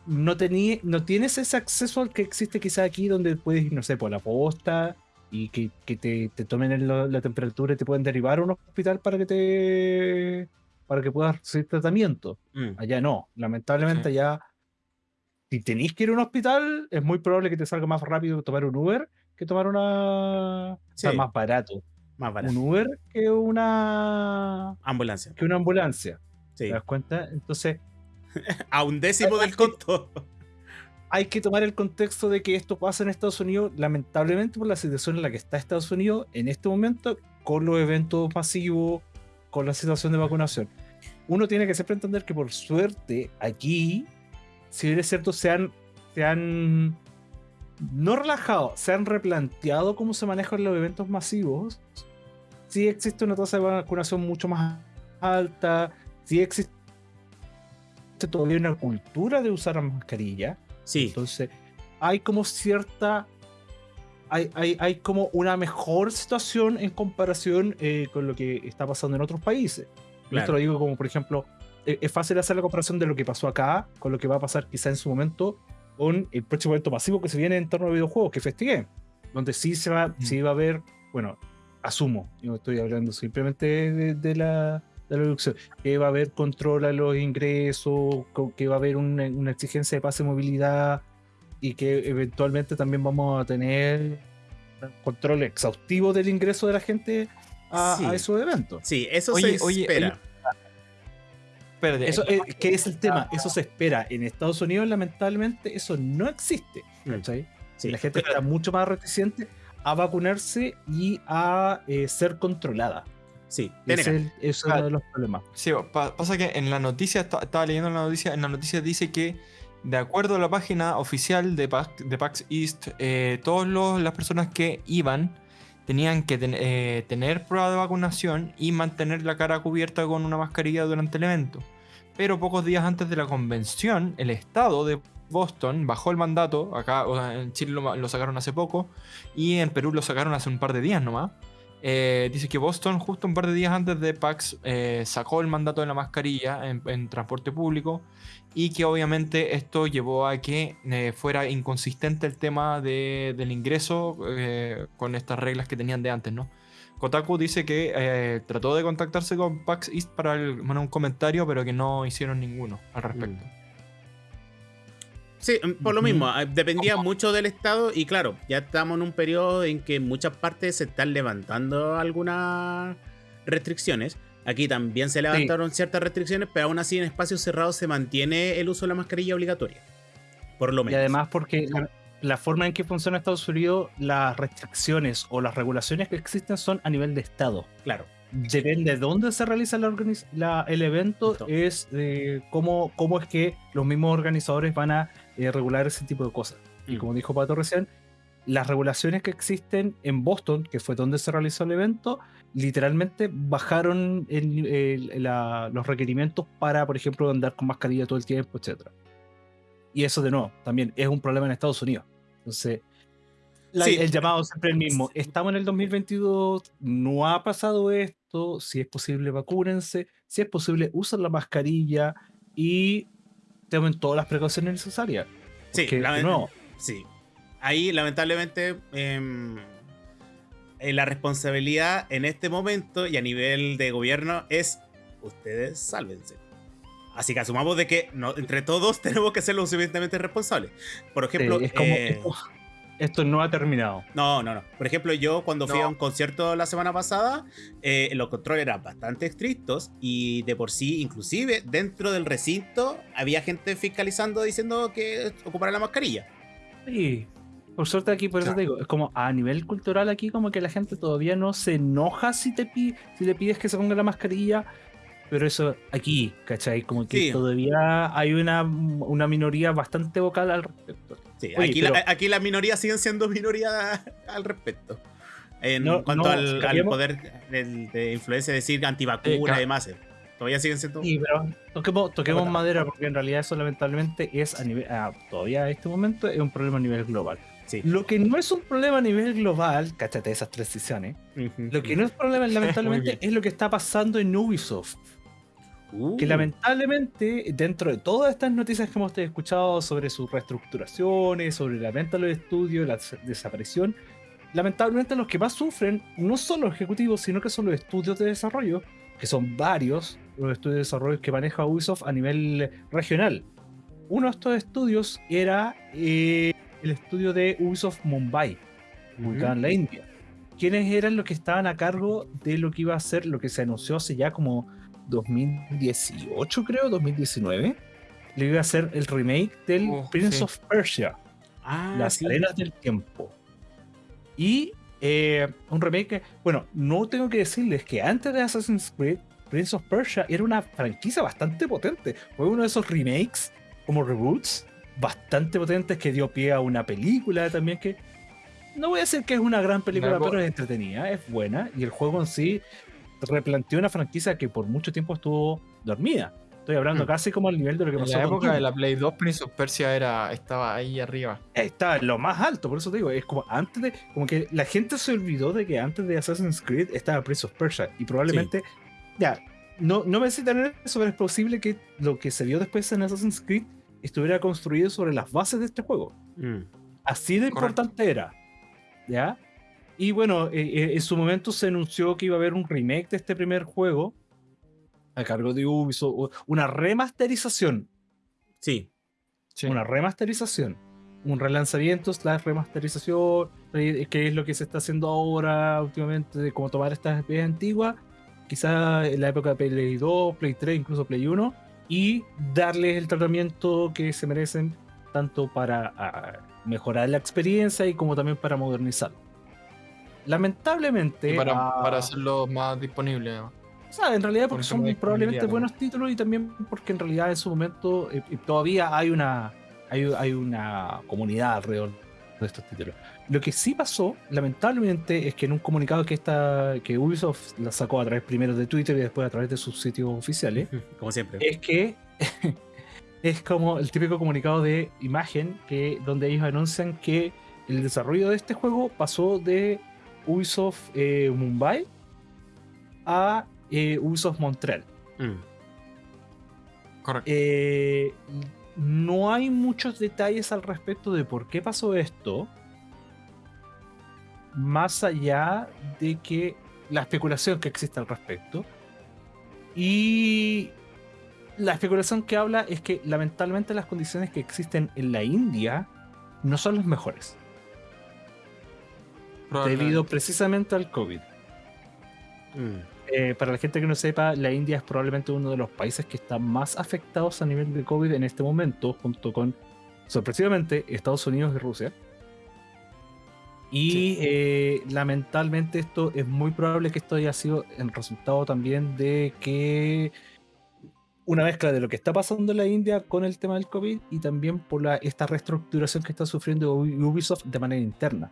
S2: no, tenía, no tienes ese acceso al que existe quizá aquí, donde puedes ir, no sé, por la posta y que, que te, te tomen la, la temperatura y te pueden derivar a un hospital para que te para que puedas recibir tratamiento.
S1: Mm.
S2: Allá no. Lamentablemente
S3: Sí.
S2: allá, si tenéis que ir a un hospital, es muy probable que te salga más rápido tomar un Uber que tomar una... O sea,
S1: Sí.
S2: más barato.
S1: Más barato.
S2: Un Uber que una...
S1: Ambulancia.
S2: que una ambulancia.
S1: Sí.
S2: ¿Te das cuenta? Entonces,
S1: A un décimo del costo.
S2: hay que tomar el contexto de que esto pasa en Estados Unidos, lamentablemente por la situación en la que está Estados Unidos en este momento, con los eventos masivos, con la situación de vacunación. Uno tiene que siempre entender que por suerte aquí, si bien es cierto, se han, se han no relajado, se han replanteado cómo se manejan los eventos masivos. Sí existe una tasa de vacunación mucho más alta, sí existe todavía una cultura de usar la mascarilla.
S1: Sí,
S2: Entonces, hay como cierta. Hay, hay, hay como una mejor situación en comparación eh, con lo que está pasando en otros países.
S1: Claro.
S2: Esto lo digo como, por ejemplo, eh, es fácil hacer la comparación de lo que pasó acá con lo que va a pasar quizá en su momento con el próximo evento masivo que se viene en torno a videojuegos, que es Festigame, donde sí se va, sí va a haber, bueno, asumo, yo estoy hablando simplemente de, de la, de la reducción, que va a haber control a los ingresos, que va a haber una, una exigencia de pase de movilidad y que eventualmente también vamos a tener control exhaustivo del ingreso de la gente a,
S1: Sí.
S2: a esos eventos.
S1: sí, eso
S3: Oye,
S1: se
S3: oye,
S1: espera.
S3: Espérate.
S2: Eso, eh, ¿Qué es el tema? Eso se espera. En Estados Unidos, lamentablemente, eso no existe. ¿cachai?
S1: Sí.
S2: La gente está mucho más reticente a vacunarse y a eh, ser controlada.
S1: Sí,
S2: es, el- eso es uno de los problemas.
S3: Sí, pa- pasa que en la noticia, esta- estaba leyendo la noticia, en la noticia dice que de acuerdo a la página oficial de PAX, de PAX East, eh, todas las personas que iban tenían que ten- eh, tener prueba de vacunación y mantener la cara cubierta con una mascarilla durante el evento. Pero pocos días antes de la convención, el estado de Boston bajó el mandato, acá o sea, en Chile lo, lo sacaron hace poco y en Perú lo sacaron hace un par de días nomás. Eh, dice que Boston, justo un par de días antes de PAX, eh, sacó el mandato de la mascarilla en, transporte público y que obviamente esto llevó a que eh, fuera inconsistente el tema de- del ingreso eh, con estas reglas que tenían de antes, ¿no? Kotaku dice que eh, trató de contactarse con PAX East para el- un comentario, pero que no hicieron ninguno al respecto.
S1: Sí, mm, por lo mismo, ah, dependía mucho del estado y claro, ya estamos en un periodo en que en muchas partes se están levantando algunas restricciones. Aquí también se levantaron ciertas restricciones, pero aún así en espacios cerrados se mantiene el uso de la mascarilla obligatoria. Por lo
S2: Y
S1: menos.
S2: además porque la, la forma en que funciona Estados Unidos, las restricciones o las regulaciones que existen son a nivel de estado.
S1: claro.
S2: Depende de dónde se realiza la la- el evento,
S1: Listo.
S2: es eh, cómo, cómo es que los mismos organizadores van a eh, regular ese tipo de cosas. Y
S1: Mm.
S2: como dijo Pato recién, las regulaciones que existen en Boston, que fue donde se realizó el evento, literalmente bajaron el- el- la- los requerimientos para, por ejemplo, andar con mascarilla todo el tiempo, etc. Y eso de nuevo, también es un problema en Estados Unidos. Entonces, la-
S1: Sí.
S2: el llamado siempre el mismo. Estamos en el 2022, no ha pasado esto, si es posible vacúnense, si es posible usen la mascarilla y tomen todas las precauciones necesarias.
S1: Sí,
S2: nuevo,
S1: sí. Ahí, lamentablemente, em, eh, la responsabilidad en este momento y a nivel de gobierno es ustedes sálvense. Así que asumamos de que no- entre todos tenemos que ser lo suficientemente responsables. Por ejemplo,
S2: Sí, es como,
S1: eh,
S2: esto no ha terminado.
S1: No, no, no. Por ejemplo, yo cuando fui
S3: No.
S1: a un concierto la semana pasada, eh, los controles eran bastante estrictos y de por sí, inclusive dentro del recinto, había gente fiscalizando diciendo que ocupara la mascarilla.
S2: Sí. Por suerte aquí, por eso
S3: Claro.
S2: te digo, es como a nivel cultural aquí como que la gente todavía no se enoja si te si le pides que se ponga la mascarilla, pero eso aquí, ¿cachai? Como que
S1: Sí.
S2: todavía hay una, una minoría bastante vocal al respecto.
S1: Sí,
S2: Oye,
S1: aquí,
S2: pero-
S1: la- aquí las minorías siguen siendo minoría al respecto. En
S2: No,
S1: cuanto
S2: no,
S1: al, poder del- de influencia, decir antivacuna
S3: Eh,
S1: y demás. eh, Todavía siguen siendo.
S2: Sí, pero toquemos, toquemos madera porque en realidad eso lamentablemente es a nivel, ah, todavía a este momento es un problema a nivel global.
S1: Sí.
S2: Lo que no es un problema a nivel global, cáchate esas transiciones, lo que no es problema lamentablemente es lo que está pasando en Ubisoft.
S1: Uh,
S2: que lamentablemente dentro de todas estas noticias que hemos escuchado sobre sus reestructuraciones, sobre la venta de los estudios, la des- desaparición, lamentablemente los que más sufren no son los ejecutivos, sino que son los estudios de desarrollo, que son varios los estudios de desarrollo que maneja Ubisoft a nivel regional. Uno de estos estudios era eh, el estudio de Ubisoft Mumbai, ubicado en la India. ¿Quiénes eran los que estaban a cargo de lo que iba a ser lo que se anunció hace ya como 2018, creo, 2019? Le iba a hacer el remake del
S3: Oh,
S2: Prince
S3: sí.
S2: of Persia,
S1: Ah,
S2: Las
S1: sí.
S2: Arenas del Tiempo. Y eh, un remake que, bueno, no tengo que decirles que antes de Assassin's Creed, Prince of Persia era una franquicia bastante potente. Fue uno de esos remakes, como reboots, bastante potentes que dio pie a una película también que no voy a decir que es una gran película, pero es entretenida, es buena y el juego en sí replanteó una franquicia que por mucho tiempo estuvo dormida. Estoy hablando
S1: Mm.
S2: casi como al nivel de lo que
S3: En
S2: pasó
S3: la época de la Play 2, Prince of Persia era, estaba ahí arriba.
S2: Está en lo más alto, por eso te digo, es como antes de, como que la gente se olvidó de que antes de Assassin's Creed estaba Prince of Persia y probablemente, ya, no, no me citan en eso, pero es posible que lo que se vio después en Assassin's Creed estuviera construido sobre las bases de este juego.
S1: Mm.
S2: Así de
S3: Correcto.
S2: importante era, ¿ya? Y bueno, eh, eh, en su momento se anunció que iba a haber un remake de este primer juego a cargo de Ubisoft, una remasterización
S1: Sí.
S3: Sí.
S2: una remasterización. Un relanzamiento slash remasterización, que es lo que se está haciendo ahora últimamente, de cómo tomar estas especies antiguas, quizá en la época de Play 2, Play 3, incluso Play 1, y darles el tratamiento que se merecen, tanto para ah, mejorar la experiencia y como también para modernizar. Lamentablemente,
S3: Y para,
S2: ah,
S3: para hacerlo más disponible. además.
S2: o sea, en realidad
S3: Por
S2: porque son
S3: no
S2: probablemente buenos títulos y también porque en realidad en su momento eh, eh, todavía hay una, hay, hay una comunidad alrededor de estos títulos. Lo que sí pasó, lamentablemente, es que en un comunicado que, esta, que Ubisoft la sacó a través primero de Twitter y después a través de sus sitios oficiales,
S1: Como siempre.
S2: es que es como el típico comunicado de imagen que donde ellos anuncian que el desarrollo de este juego pasó de Ubisoft eh, Mumbai a eh, Ubisoft Montreal.
S1: Mm.
S3: Correcto.
S2: Eh, no hay muchos detalles al respecto de por qué pasó esto, más allá de que la especulación que existe al respecto. Y la especulación que habla es que lamentablemente las condiciones que existen en la India no son las mejores. Debido precisamente al COVID.
S1: Mm.
S2: Eh, para la gente que no sepa, la India es probablemente uno de los países que está más afectados a nivel de COVID en este momento, junto con, sorpresivamente, Estados Unidos y Rusia. Y
S3: Sí.
S2: eh, lamentablemente esto es muy probable que esto haya sido el resultado también de que una mezcla de lo que está pasando en la India con el tema del COVID y también por la, esta reestructuración que está sufriendo Ubi- Ubisoft de manera interna.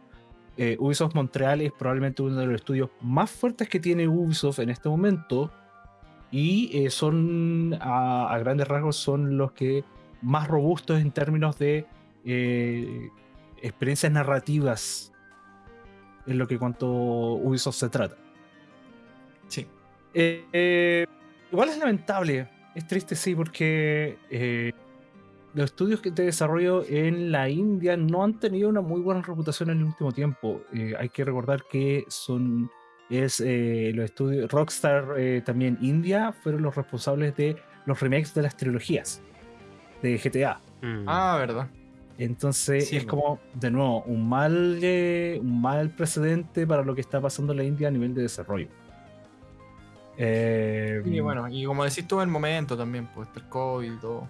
S2: Eh, Ubisoft Montreal es probablemente uno de los estudios más fuertes que tiene Ubisoft en este momento y eh, son a, a grandes rasgos son los que más robustos en términos de eh, experiencias narrativas en lo que cuanto Ubisoft se trata.
S3: Sí.
S2: Igual es lamentable, es triste sí, porque los estudios que- de desarrollo en la India no han tenido una muy buena reputación en el último tiempo. Eh, hay que recordar que son es eh, los estudios Rockstar eh, también India fueron los responsables de los remakes de las trilogías de GTA.
S1: Mm.
S3: Ah, verdad.
S2: Entonces
S3: Sí,
S2: es como, de nuevo, un mal, eh, un mal precedente para lo que está pasando en la India a nivel de desarrollo. Eh,
S3: Y bueno, y como decís tú, el momento también, pues el COVID y todo.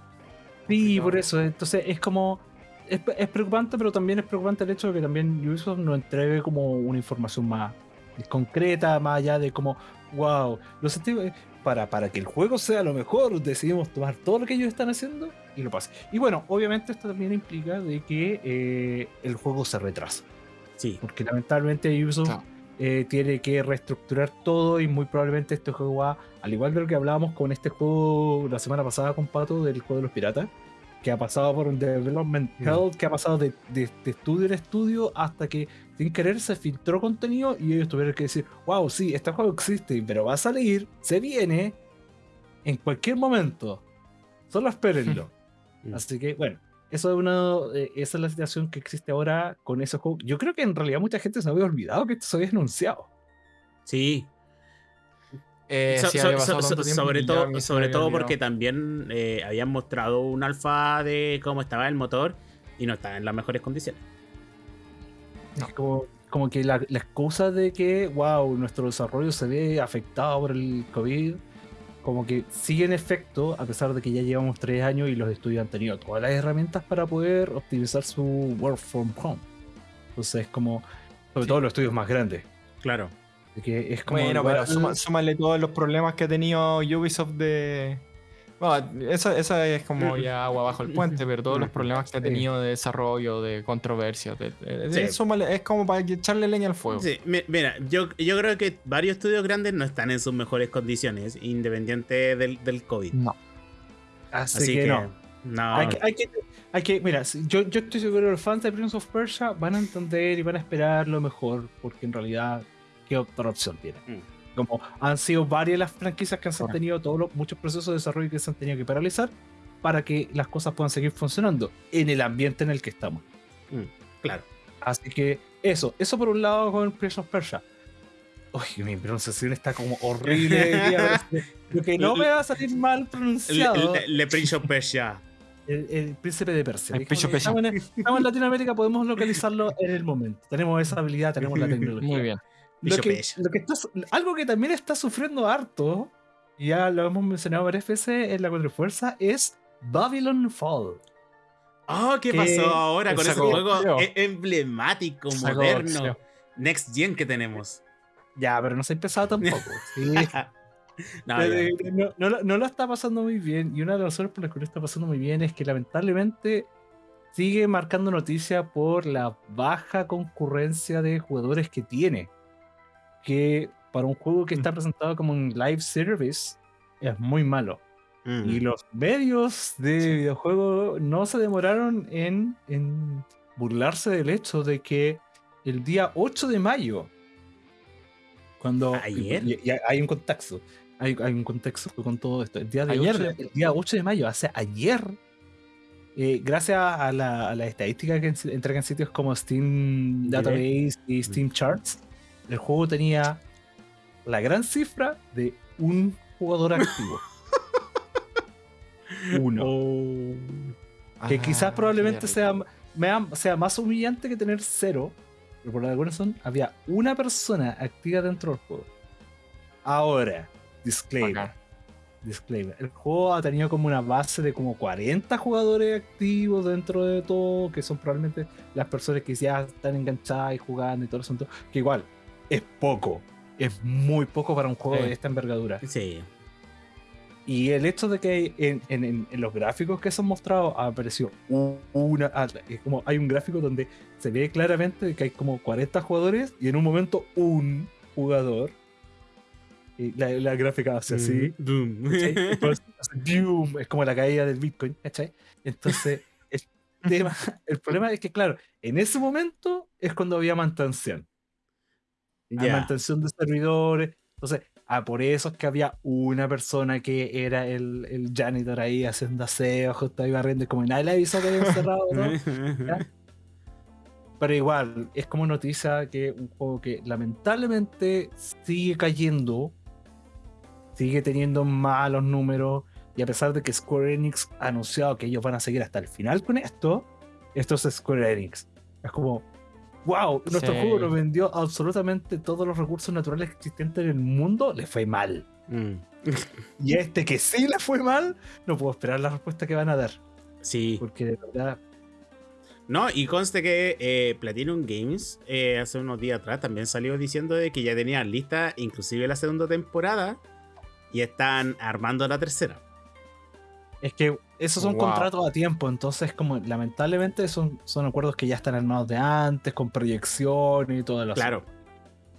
S2: Sí, por eso. Entonces es como. Es, es preocupante, pero también es preocupante el hecho de que también Ubisoft nos entregue como una información más concreta, más allá de como, wow, los sentimos. Para, para que el juego sea lo mejor, decidimos tomar todo lo que ellos están haciendo y lo pase. Y bueno, obviamente esto también implica de que eh, el juego se retrasa.
S1: Sí.
S2: Porque lamentablemente Ubisoft. Eh, tiene que reestructurar todo y muy probablemente este juego va, al igual de lo que hablábamos con este juego la semana pasada con Pato del juego de los piratas, que ha pasado por un development
S1: Mm.
S2: hell, que ha pasado de, de- de estudio en estudio hasta que sin querer se filtró contenido y ellos tuvieron que decir, wow, sí, este juego existe, pero va a salir, se viene en cualquier momento. Solo espérenlo.
S1: Mm.
S2: Así que, bueno, eso es una, eh, esa es la situación que existe ahora con esos juegos. Yo creo que en realidad mucha gente se había olvidado que esto se había anunciado.
S1: Sí.
S3: Eh,
S1: So-
S3: sí,
S1: so-
S3: había
S1: so-
S3: pasado
S1: so-
S3: tanto tiempo
S1: sobre todo, sobre todo porque también eh, habían mostrado un alfa de cómo estaba el motor y no estaba en las mejores condiciones.
S3: No.
S2: Es como, como que la, la excusa de que, wow, nuestro desarrollo se ve afectado por el COVID, como que sigue en efecto, a pesar de que ya llevamos tres años y los estudios han tenido todas las herramientas para poder optimizar su work from home. Entonces es como, sobre
S3: Sí.
S2: todo los estudios más grandes.
S1: Claro.
S2: que es como
S3: Bueno,
S2: igual-
S3: pero suma- súmale todos los problemas que ha tenido Ubisoft de, Bueno, esa, esa es como ya agua bajo el puente, pero todos los problemas que ha tenido de desarrollo, de controversias, de, de-
S1: Sí.
S3: eso es como para echarle leña al fuego.
S1: Sí, mi- mira, yo, yo creo que varios estudios grandes no están en sus mejores condiciones, independiente del, del COVID.
S3: No.
S2: Así,
S1: Así
S2: que,
S1: que,
S2: no.
S1: no.
S2: Hay que, hay que, hay que- mira, yo, yo estoy seguro que los fans de Prince of Persia van a entender y van a esperar lo mejor, porque en realidad, ¿qué otra opción tiene?
S1: Mm.
S2: Como han sido varias las franquicias que han
S3: Claro.
S2: tenido todos los, muchos procesos de desarrollo que se han tenido que paralizar para que las cosas puedan seguir funcionando en el ambiente en el que estamos.
S1: Claro.
S2: Así que eso, eso por un lado con Prince of Persia. Uy, mi pronunciación está como horrible. Lo que no me va a salir mal pronunciado.
S1: le- le Prince of Persia.
S2: El, el príncipe de Persia.
S3: El
S2: Dijo
S3: Prince of
S2: que
S3: Persia.
S2: Estamos en, estamos en Latinoamérica, podemos localizarlo en el momento. Tenemos esa habilidad, tenemos la tecnología.
S3: Muy bien.
S2: Lo que, lo está algo que también está sufriendo harto, ya lo hemos mencionado varias veces en la Cuatro Fuerza, es Babylon Fall.
S1: Oh, ¿qué pasó ahora con ese juego e- emblemático, moderno, next gen que tenemos?
S2: Ya, pero no se ha empezado tampoco. Sí.
S1: No,
S2: Eh, no, no lo- no lo está pasando muy bien. Y una de las razones por las que no está pasando muy bien es que lamentablemente sigue marcando noticia por la baja concurrencia de jugadores que tiene. Que para un juego que está presentado como un live service es muy malo.
S1: Mm.
S2: Y los medios de videojuego no se demoraron en, en burlarse del hecho de que el día 8 de mayo, cuando
S1: ¿Ayer?
S2: y- y hay un contexto, hay, hay un contexto con todo esto. El día, de
S3: Ayer.
S2: 8, de- el día 8 de mayo, hace ayer, eh, gracias a la, a la estadística que en- entregan sitios como Steam. Database y Steam Charts, el juego tenía la gran cifra de un jugador activo. Uno. Que
S3: Ah,
S2: quizás probablemente sea, sea más humillante que tener cero. Pero por alguna razón había una persona activa dentro del juego. Ahora, disclaimer. Disclaimer. El juego ha tenido como una base de como 40 jugadores activos dentro de todo, que son probablemente las personas que ya están enganchadas y jugando y todo el asunto. Que igual, es poco. Es muy poco para un juego
S3: Sí.
S2: de esta envergadura.
S1: Sí.
S2: Y el hecho de que en, en- en- en los gráficos que se han mostrado u- una. Es como hay un gráfico donde se ve claramente que hay como 40 jugadores y en un momento un jugador. Y la, la gráfica hace así. Boom, es como la caída del Bitcoin, ¿cachai? Entonces, el, tema- el problema es que, claro, en ese momento es cuando había mantención. Hay
S1: Ya.
S2: mantención de servidores. Entonces, ah, por eso es que había una persona que era el, el janitor ahí haciendo aseo, justo ahí barriendo, como nadie le avisó que había cerrado. ¿no? Pero igual, es como noticia que un juego que lamentablemente sigue cayendo, sigue teniendo malos números, y a pesar de que Square Enix ha anunciado que ellos van a seguir hasta el final con esto, esto es Square Enix. Es como, wow, nuestro
S3: Sí.
S2: juego lo vendió absolutamente todos los recursos naturales existentes en el mundo, le fue mal.
S1: Mm.
S2: Y este que sí le fue mal, no puedo esperar la respuesta que van a dar,
S1: Sí.
S2: porque de verdad
S1: No, y conste que eh, Platinum Games eh, hace unos días atrás también salió diciendo de que ya tenían lista inclusive la segunda temporada y están armando la tercera.
S2: Es que esos son
S3: Wow.
S2: contratos a tiempo, entonces como lamentablemente son, son acuerdos que ya están armados de antes, con proyecciones y todo lo
S1: Claro.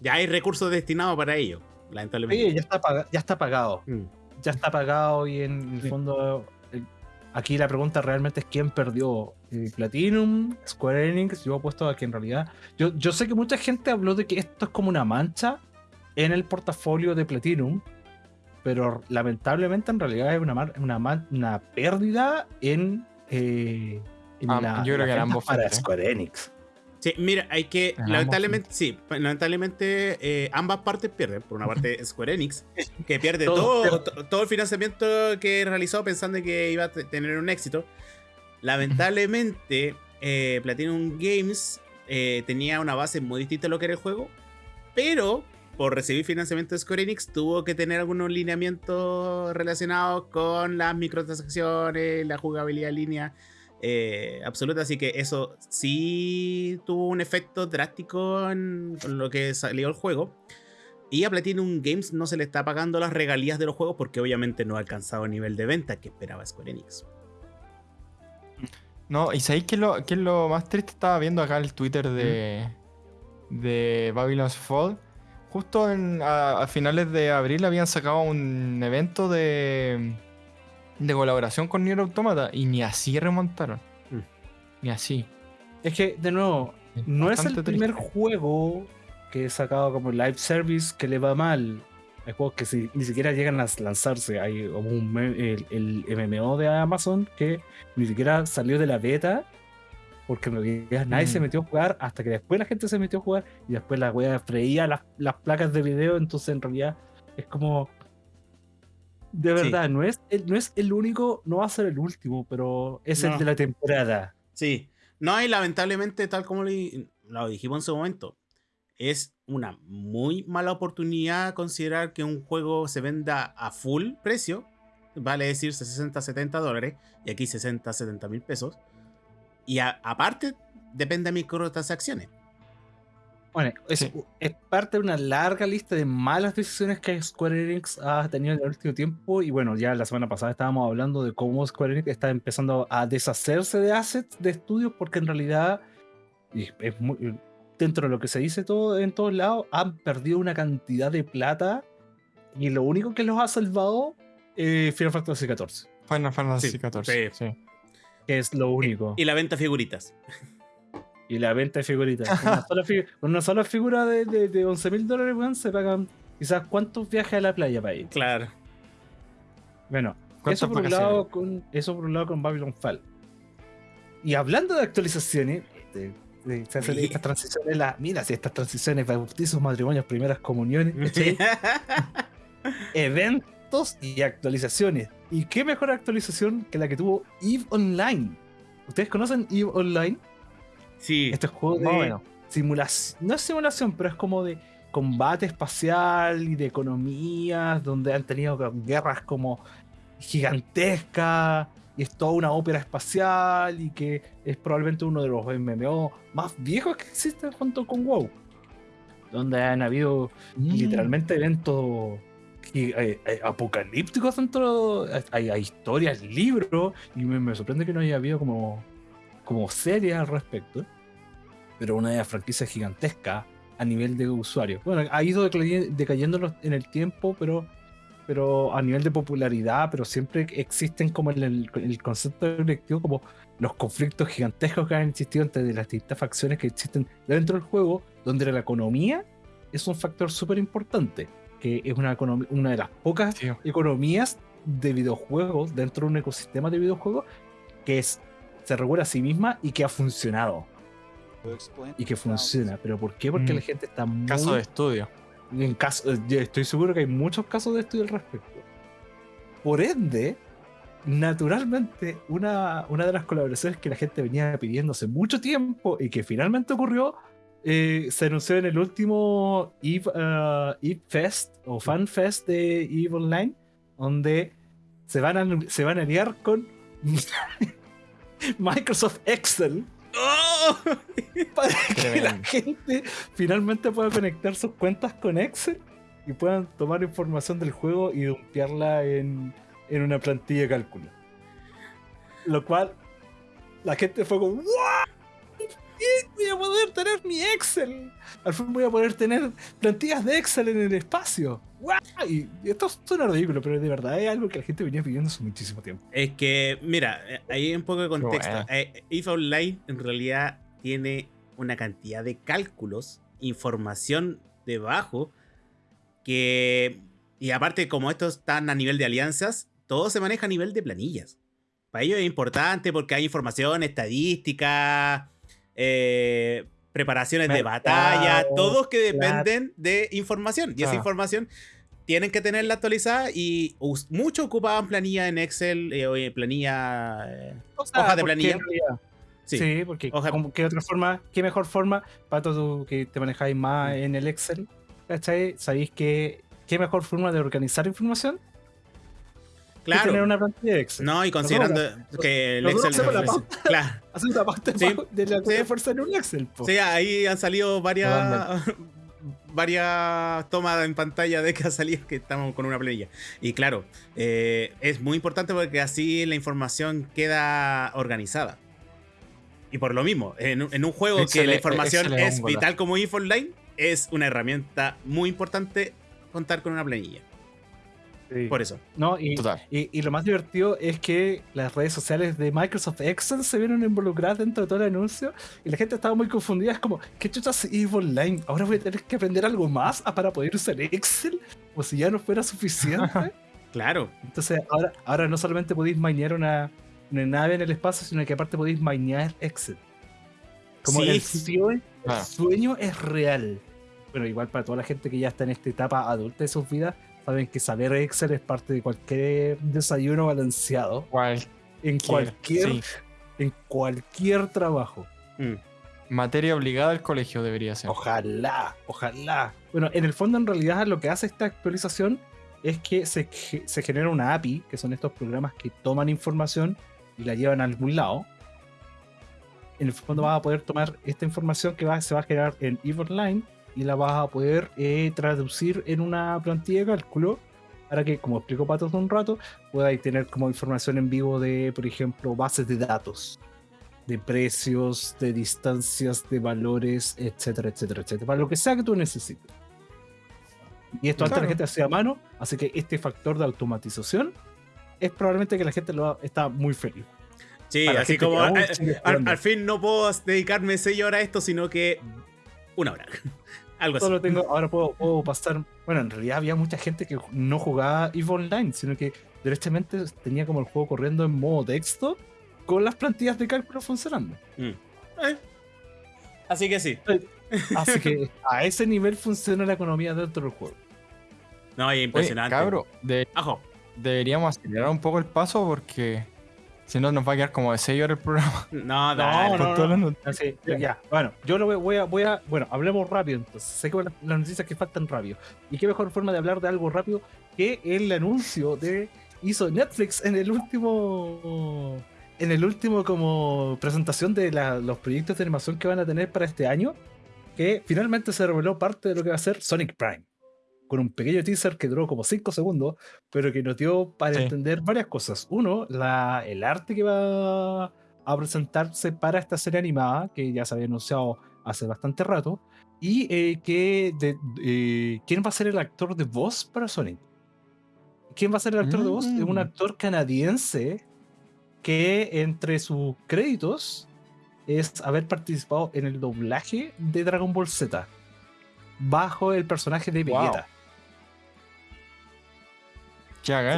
S1: Ya hay recursos destinados para ello, lamentablemente.
S2: Sí, ya está, ya está pagado.
S1: Mm.
S2: Ya está pagado y en el fondo eh, aquí la pregunta realmente es quién perdió. Eh, Platinum, Square Enix, yo apuesto a que en realidad... Yo, yo sé que mucha gente habló de que esto es como una mancha en el portafolio de Platinum, pero lamentablemente en realidad es una, mar- una, una pérdida en... eh, en
S3: Ah,
S2: la-
S3: yo creo
S2: las
S3: que ambos
S2: para
S3: frentes.
S2: Square Enix.
S1: Sí, mira, hay que.
S3: En
S1: Lamentablemente, sí, lamentablemente eh, ambas partes pierden. Por una parte, Square Enix, que pierde
S2: Todo
S1: todo, to- todo el financiamiento que realizó pensando que iba a te- tener un éxito. Lamentablemente, eh, Platinum Games eh, tenía una base muy distinta a lo que era el juego, pero por recibir financiamiento de Square Enix tuvo que tener algunos lineamientos relacionados con las microtransacciones, la jugabilidad línea eh, absoluta, así que eso sí tuvo un efecto drástico en, lo que salió el juego. Y a Platinum Games no se le está pagando las regalías de los juegos porque obviamente no ha alcanzado el nivel de venta que esperaba Square Enix.
S3: No, y sabéis que lo, qué es lo más triste? Estaba viendo acá el Twitter de, de Babylon's Fall. Justo en- a, a finales de abril habían sacado un evento de, de colaboración con Nier Automata y ni así remontaron.
S1: Mm.
S3: Ni así.
S2: Es que, de nuevo, no es el primer juego que he sacado como live service que le va mal. Hay juegos que si- ni siquiera llegan a lanzarse. Hay como un el, el MMO de Amazon que ni siquiera salió de la beta. Porque en realidad nadie se
S3: Mm.
S2: metió a jugar hasta que después la gente se metió a jugar y después la wea freía las, las placas de video. Entonces en realidad es como. De
S1: Sí.
S2: verdad, no, es el, no es el único, no va a ser el último, pero es
S1: No.
S2: el de la temporada.
S1: Sí. No, y lamentablemente, tal como le- lo dijimos en su momento, es una muy mala oportunidad considerar que un juego se venda a full precio, vale decir 60, 70 dólares, y aquí 60, 70 mil pesos. Y a- aparte, depende de microtransacciones.
S2: Bueno, es,
S3: Sí.
S2: es parte de una larga lista de malas decisiones que Square Enix ha tenido en el último tiempo. Y bueno, ya la semana pasada estábamos hablando de cómo Square Enix está empezando a deshacerse de assets de estudios, porque en realidad, y es muy- dentro de lo que se dice todo en todos lados, han perdido una cantidad de plata. Y lo único que los ha salvado es Final Fantasy XIV,
S3: Final Fantasy
S1: Sí,
S3: XIV.
S1: sí.
S3: sí.
S2: Que es lo único.
S1: Y la venta de figuritas.
S2: Y la venta de figuritas. Con una sola, figu- con una sola figura de, de, de 11 mil dólares, weón, se pagan quizás cuántos viajes a la playa para ir.
S1: Claro.
S2: Bueno,
S3: ¿Cuántas
S2: eso por, un lado con, eso por un lado con Babylon Fall. Y hablando de actualizaciones, de- de- se hacen
S1: Sí.
S2: estas transiciones, la, mira, si estas transiciones, bautizos, matrimonios, primeras comuniones, eventos y actualizaciones. ¿Y qué mejor actualización que la que tuvo EVE Online? ¿Ustedes conocen EVE Online?
S1: sí.
S2: Este juego de simulación, no es simulación, pero es como de combate espacial y de economías, donde han tenido guerras como gigantescas, y es toda una ópera espacial, y que es probablemente uno de los MMO más viejos que existen junto con WoW. Donde han habido
S3: Mm.
S2: literalmente eventos gi- eh, eh, apocalípticos dentro, hay, hay historias, libros, y me, me sorprende que no haya habido como, como series al respecto. Pero una franquicia gigantesca a nivel de usuario. Bueno, ha ido decay- decayendo en el tiempo, pero, pero a nivel de popularidad, pero siempre existen como en el, el concepto colectivo, como los conflictos gigantescos que han existido entre las distintas facciones que existen dentro del juego, donde la economía es un factor súper importante, que es una, una de las pocas
S3: Sí.
S2: economías de videojuegos dentro de un ecosistema de videojuegos que es, se regula a sí misma y que ha funcionado y que funciona. ¿Pero por qué? Porque
S3: Mm.
S2: la gente está muy...
S3: Caso de estudio.
S2: En caso, eh, yo estoy seguro que hay muchos casos de estudio al respecto. Por ende, naturalmente, una, una de las colaboraciones que la gente venía pidiendo hace mucho tiempo y que finalmente ocurrió, eh, se anunció en el último Eve, uh, Eve Fest o Fan Fest de Eve Online, donde se van a, se van a liar con Microsoft Excel
S1: ¡Oh!
S2: para que la gente finalmente pueda conectar sus cuentas con Excel y puedan tomar información del juego y dumpearla en, en una plantilla de cálculo. Lo cual la gente fue como ¡What! Voy a poder tener mi Excel. Al fin voy a poder tener plantillas de Excel en el espacio. ¡Guau! Y esto suena ridículo, pero de verdad es algo que la gente venía pidiendo hace muchísimo tiempo.
S1: Es que, mira, eh, ahí hay un poco de contexto.
S3: bueno.
S1: Eh, If Online en realidad tiene una cantidad de cálculos, información debajo, que... Y aparte, como estos están a nivel de alianzas, todo se maneja a nivel de planillas. Para ellos es importante porque hay información, estadística, eh, preparaciones de batalla, todos que dependen de información. Y esa
S3: Ah.
S1: información tienen que tenerla actualizada y muchos ocupaban planilla en Excel, eh, planilla... eh, Hoja de planilla. sí.
S2: Sí, porque
S1: Hoja-
S2: como qué otra forma, qué mejor forma, para tú que te manejáis más en el Excel, ¿cachai? ¿Sabéis que qué mejor forma de organizar información?
S1: Claro.
S2: tener una plantilla de Excel.
S1: No, y considerando que el Excel...
S2: hacemos la
S1: ofrece- Claro.
S2: Parte
S1: Sí,
S2: de la
S1: sí.
S2: fuerza en un Excel. po.
S1: Sí, ahí han salido varias, varias tomas en pantalla de que ha salido que estamos con una planilla. Y claro, eh, es muy importante porque así la información queda organizada. Y por lo mismo, en, un- en un juego que la información
S3: Excel es
S1: vital como Info Online, es una herramienta muy importante contar con una planilla.
S2: Sí.
S1: Por eso.
S2: No, y,
S3: Total.
S2: y, y lo más divertido es que las redes sociales de Microsoft Excel se vieron involucradas dentro de todo el anuncio y la gente estaba muy confundida. Es como, ¿qué chuchas EVE Online? ¿Ahora voy a tener que aprender algo más ah, para poder usar Excel? Como si ya no fuera suficiente.
S1: Claro.
S2: Entonces, ahora, ahora no solamente podéis minear una, una nave en el espacio, sino que aparte podéis minear Excel. Como
S1: Sí.
S2: el, sueño, el
S3: Claro.
S2: sueño es real. Bueno, igual para toda la gente que ya está en esta etapa adulta de sus vidas, saben que saber Excel es parte de cualquier desayuno balanceado
S3: Cualquier,
S2: en cualquier,
S3: sí.
S2: en cualquier trabajo.
S1: Mm.
S3: Materia obligada al colegio debería ser.
S2: Ojalá, ojalá. Bueno, en el fondo, en realidad, lo que hace esta actualización es que se, se genera una API, que son estos programas que toman información y la llevan a algún lado. En el fondo vas a poder tomar esta información que va, se va a generar en EVE Online y la vas a poder eh, traducir en una plantilla de cálculo para que, como explicó Pato hace un rato, podáis tener como información en vivo de, por ejemplo, bases de datos de precios, de distancias, de valores, etcétera, etcétera, etcétera, para lo que sea que tú necesites. Y esto antes
S3: Claro.
S2: la gente hacía a mano, así que este factor de automatización es probablemente que la gente lo está muy feliz.
S1: Sí, así como
S2: aún
S1: al, al fin no puedo dedicarme 6 horas a esto, sino que una hora. Algo así.
S2: Solo tengo, ahora puedo, puedo pasar. Bueno, en realidad había mucha gente que no jugaba EVE Online, sino que directamente tenía como el juego corriendo en modo texto con las plantillas de cálculo funcionando.
S1: Mm. Eh. Así que sí.
S2: Así que a ese nivel funciona la economía dentro del juego.
S1: No, es
S3: Oye,
S1: impresionante.
S3: cabro, de-
S1: Ajo.
S3: deberíamos acelerar un poco el paso porque si no nos va a quedar como de 6 horas el programa.
S1: No, dale.
S2: no, ya, bueno, yo lo voy, voy a, voy a, bueno, hablemos rápido entonces. Sé que las, las noticias que faltan rápido. Y qué mejor forma de hablar de algo rápido que el anuncio de hizo Netflix en el último, en el último como presentación de la- los proyectos de animación que van a tener para este año, que finalmente se reveló parte de lo que va a ser Sonic Prime. Con un pequeño teaser que duró como 5 segundos, pero que nos dio para
S3: Sí.
S2: entender varias cosas. Uno, la, el arte que va a presentarse para esta serie animada, que ya se había anunciado hace bastante rato, y eh, que de- eh, quién va a ser el actor de voz para Sonic. ¿Quién va a ser el actor de voz? Es un
S3: Mm.
S2: actor canadiense que entre sus créditos es haber participado en el doblaje de Dragon Ball Z bajo el personaje de. Vegeta.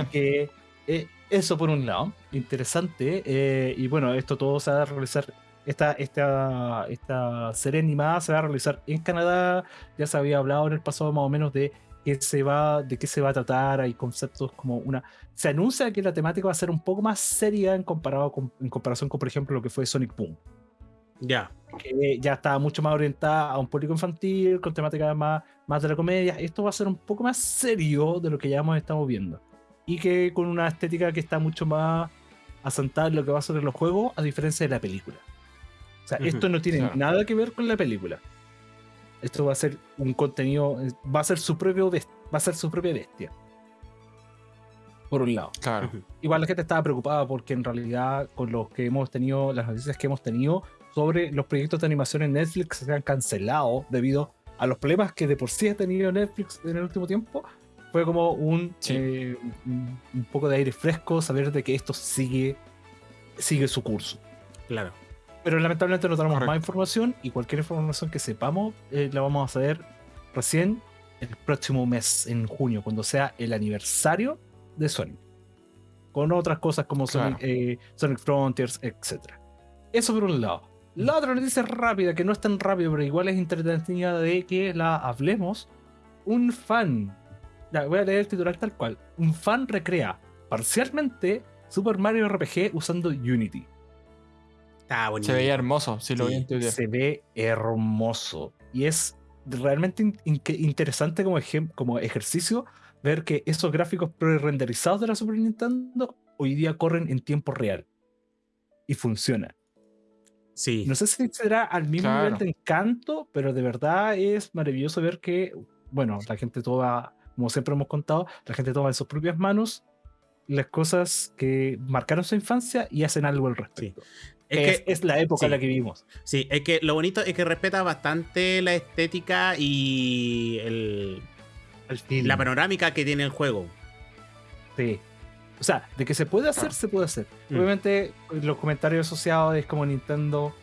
S2: Así que eh, eso por un lado, interesante. eh, y bueno, esto todo se va a realizar. Esta, esta, esta serie animada se va a realizar en Canadá. Ya se había hablado en el pasado más o menos de qué se va, de qué se va a tratar. Hay conceptos como una. Se anuncia que la temática va a ser un poco más seria en, comparado con, en comparación con, por ejemplo, lo que fue Sonic Boom.
S1: Ya.
S2: Que ya está mucho más orientada a un público infantil, con temática más, más de la comedia. Esto va a ser un poco más serio de lo que ya hemos estado viendo. Y que con una estética que está mucho más asentada en lo que va a ser en los juegos, a diferencia de la película. O sea, esto no tiene
S3: claro.
S2: nada que ver con la película. Esto va a ser un contenido, va a ser su propio va a ser su propia bestia. Por un lado.
S3: Claro.
S2: Igual la gente estaba preocupada porque en realidad con los que hemos tenido, las noticias que hemos tenido sobre los proyectos de animación en Netflix se han cancelado debido a los problemas que de por sí ha tenido Netflix en el último tiempo. Fue como un,
S3: Sí.
S2: eh, un, poco de aire fresco saber de que esto sigue, sigue su curso.
S1: Claro.
S2: Pero lamentablemente no tenemos
S3: Correcto.
S2: más información y cualquier información que sepamos eh, la vamos a saber recién el próximo mes, en junio, cuando sea el aniversario de Sonic. Con otras cosas como Sonic,
S3: Claro.
S2: eh, Sonic Frontiers, etc. Eso por un lado. La otra noticia rápida, que no es tan rápido, pero igual es entretenida de que la hablemos. Un fan, ya, voy a leer el titular tal cual. Un fan recrea parcialmente Super Mario RPG usando Unity.
S1: Está bonito.
S3: Se veía hermoso, si lo vi en Twitter.
S2: se ve hermoso. Y es realmente in- in- interesante como, como ejercicio ver que esos gráficos pre-renderizados de la Super Nintendo hoy día corren en tiempo real. Y funciona.
S1: Sí.
S2: No sé si será al mismo
S3: Claro.
S2: nivel de encanto, pero de verdad es maravilloso ver que, bueno, la gente toma, como siempre hemos contado, la gente toma en sus propias manos las cosas que marcaron su infancia y hacen algo al respecto.
S1: Es
S2: Es,
S1: que,
S2: es la época
S1: sí.
S2: en la que vivimos.
S1: sí, es que lo bonito es que respeta bastante la estética y el- la panorámica que tiene el juego.
S2: Sí. O sea, de que se puede hacer, se puede hacer.
S1: Mm.
S2: Obviamente, los comentarios asociados es como Nintendo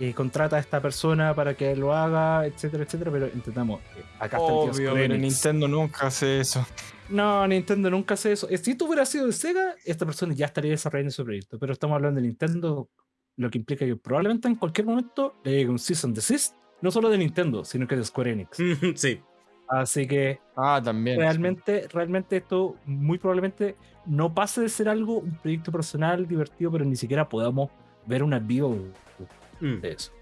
S2: eh, contrata a esta persona para que lo haga, etcétera, etcétera, pero entendamos, eh, acá está el tío
S3: Obvio, pero. Nintendo nunca hace eso.
S2: No, Nintendo nunca hace eso. Eh, Si tú hubieras sido de Sega, esta persona ya estaría desarrollando su proyecto. Pero estamos hablando de Nintendo, lo que implica que probablemente en cualquier momento le llegue un Season Desist, no solo de Nintendo, sino que de Square Enix.
S1: sí.
S2: Así que
S3: Ah, también.
S2: realmente, realmente esto muy probablemente no pase de ser algo, un proyecto personal divertido, pero ni siquiera podamos ver una build
S1: Mm.
S2: de eso.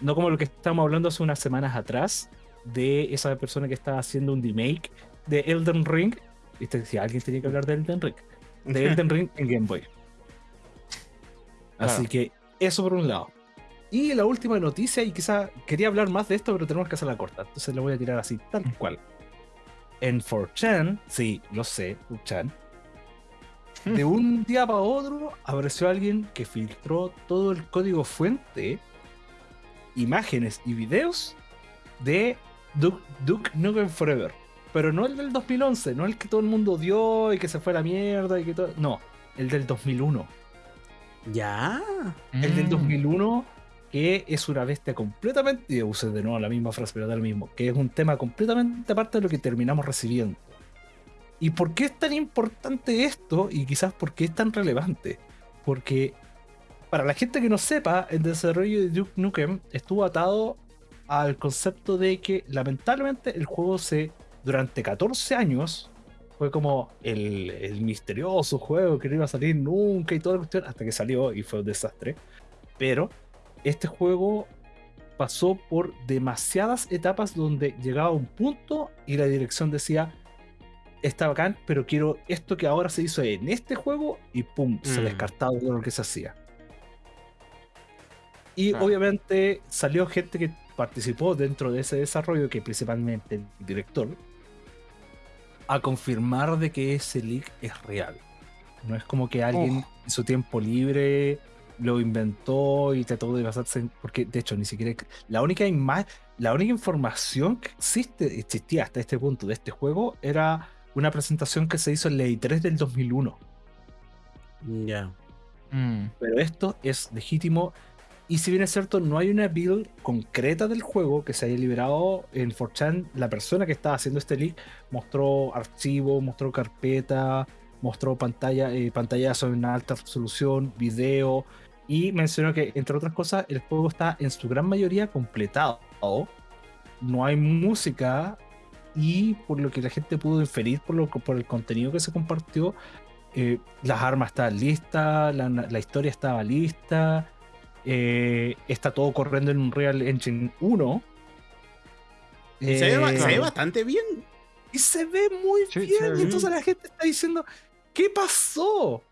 S2: No como lo que estábamos hablando hace unas semanas atrás de esa persona que estaba haciendo un remake de Elden Ring. Viste, si alguien tenía que hablar de Elden Ring. De Elden Ring en Game Boy. Así que eso por un lado. Y la última noticia, y quizá quería hablar más de esto, pero tenemos que hacerla corta. Entonces la voy a tirar así, tal cual. En 4chan, sí, lo sé, 4chan. De un día para otro apareció alguien que filtró todo el código fuente, imágenes y videos de Duke, Duke Nukem Forever. Pero no el del 2011, no el que todo el mundo odió y que se fue a la mierda y que todo. No, el del 2001.
S1: Ya.
S2: El del
S3: Mm.
S2: 2001, que es una bestia completamente. Y usé de nuevo la misma frase, pero da lo mismo. Que es un tema completamente aparte de lo que terminamos recibiendo. ¿Y por qué es tan importante esto? Y quizás por qué es tan relevante. Porque para la gente que no sepa, el desarrollo de Duke Nukem estuvo atado al concepto de que lamentablemente el juego se durante 14 años fue como el, el misterioso juego que no iba a salir nunca y toda la cuestión hasta que salió y fue un desastre. Pero este juego pasó por demasiadas etapas donde llegaba a un punto y la dirección decía está bacán, pero quiero esto que ahora se hizo en este juego y pum, se
S1: Mm.
S2: descartaba todo lo que se hacía. Y
S3: Claro.
S2: obviamente salió gente que participó dentro de ese desarrollo, que principalmente el director, a confirmar de que ese leak es real. No es como que alguien en su tiempo libre lo inventó y trató de basarse en... Porque de hecho ni siquiera... La única, la única información que existe, existía hasta este punto de este juego era una presentación que se hizo en la E3 del 2001.
S1: Ya.
S3: Mm.
S2: Pero esto es legítimo. Y si bien es cierto, no hay una build concreta del juego que se haya liberado en 4chan, la persona que estaba haciendo este leak mostró archivo, mostró carpeta, mostró pantalla, eh, pantallazo en alta resolución, video, y mencionó que, entre otras cosas, el juego está en su gran mayoría completado. No hay música, y por lo que la gente pudo inferir por, lo, por el contenido que se compartió, eh, las armas estaban listas, la, la historia estaba lista, eh, está todo corriendo en un Real Engine 1.
S1: se, ve,
S2: Eh,
S1: se ve bastante bien.
S2: y se ve muy
S3: Sí,
S2: bien.
S3: ve
S2: y entonces
S1: bien.
S2: la gente está diciendo, ¿qué pasó?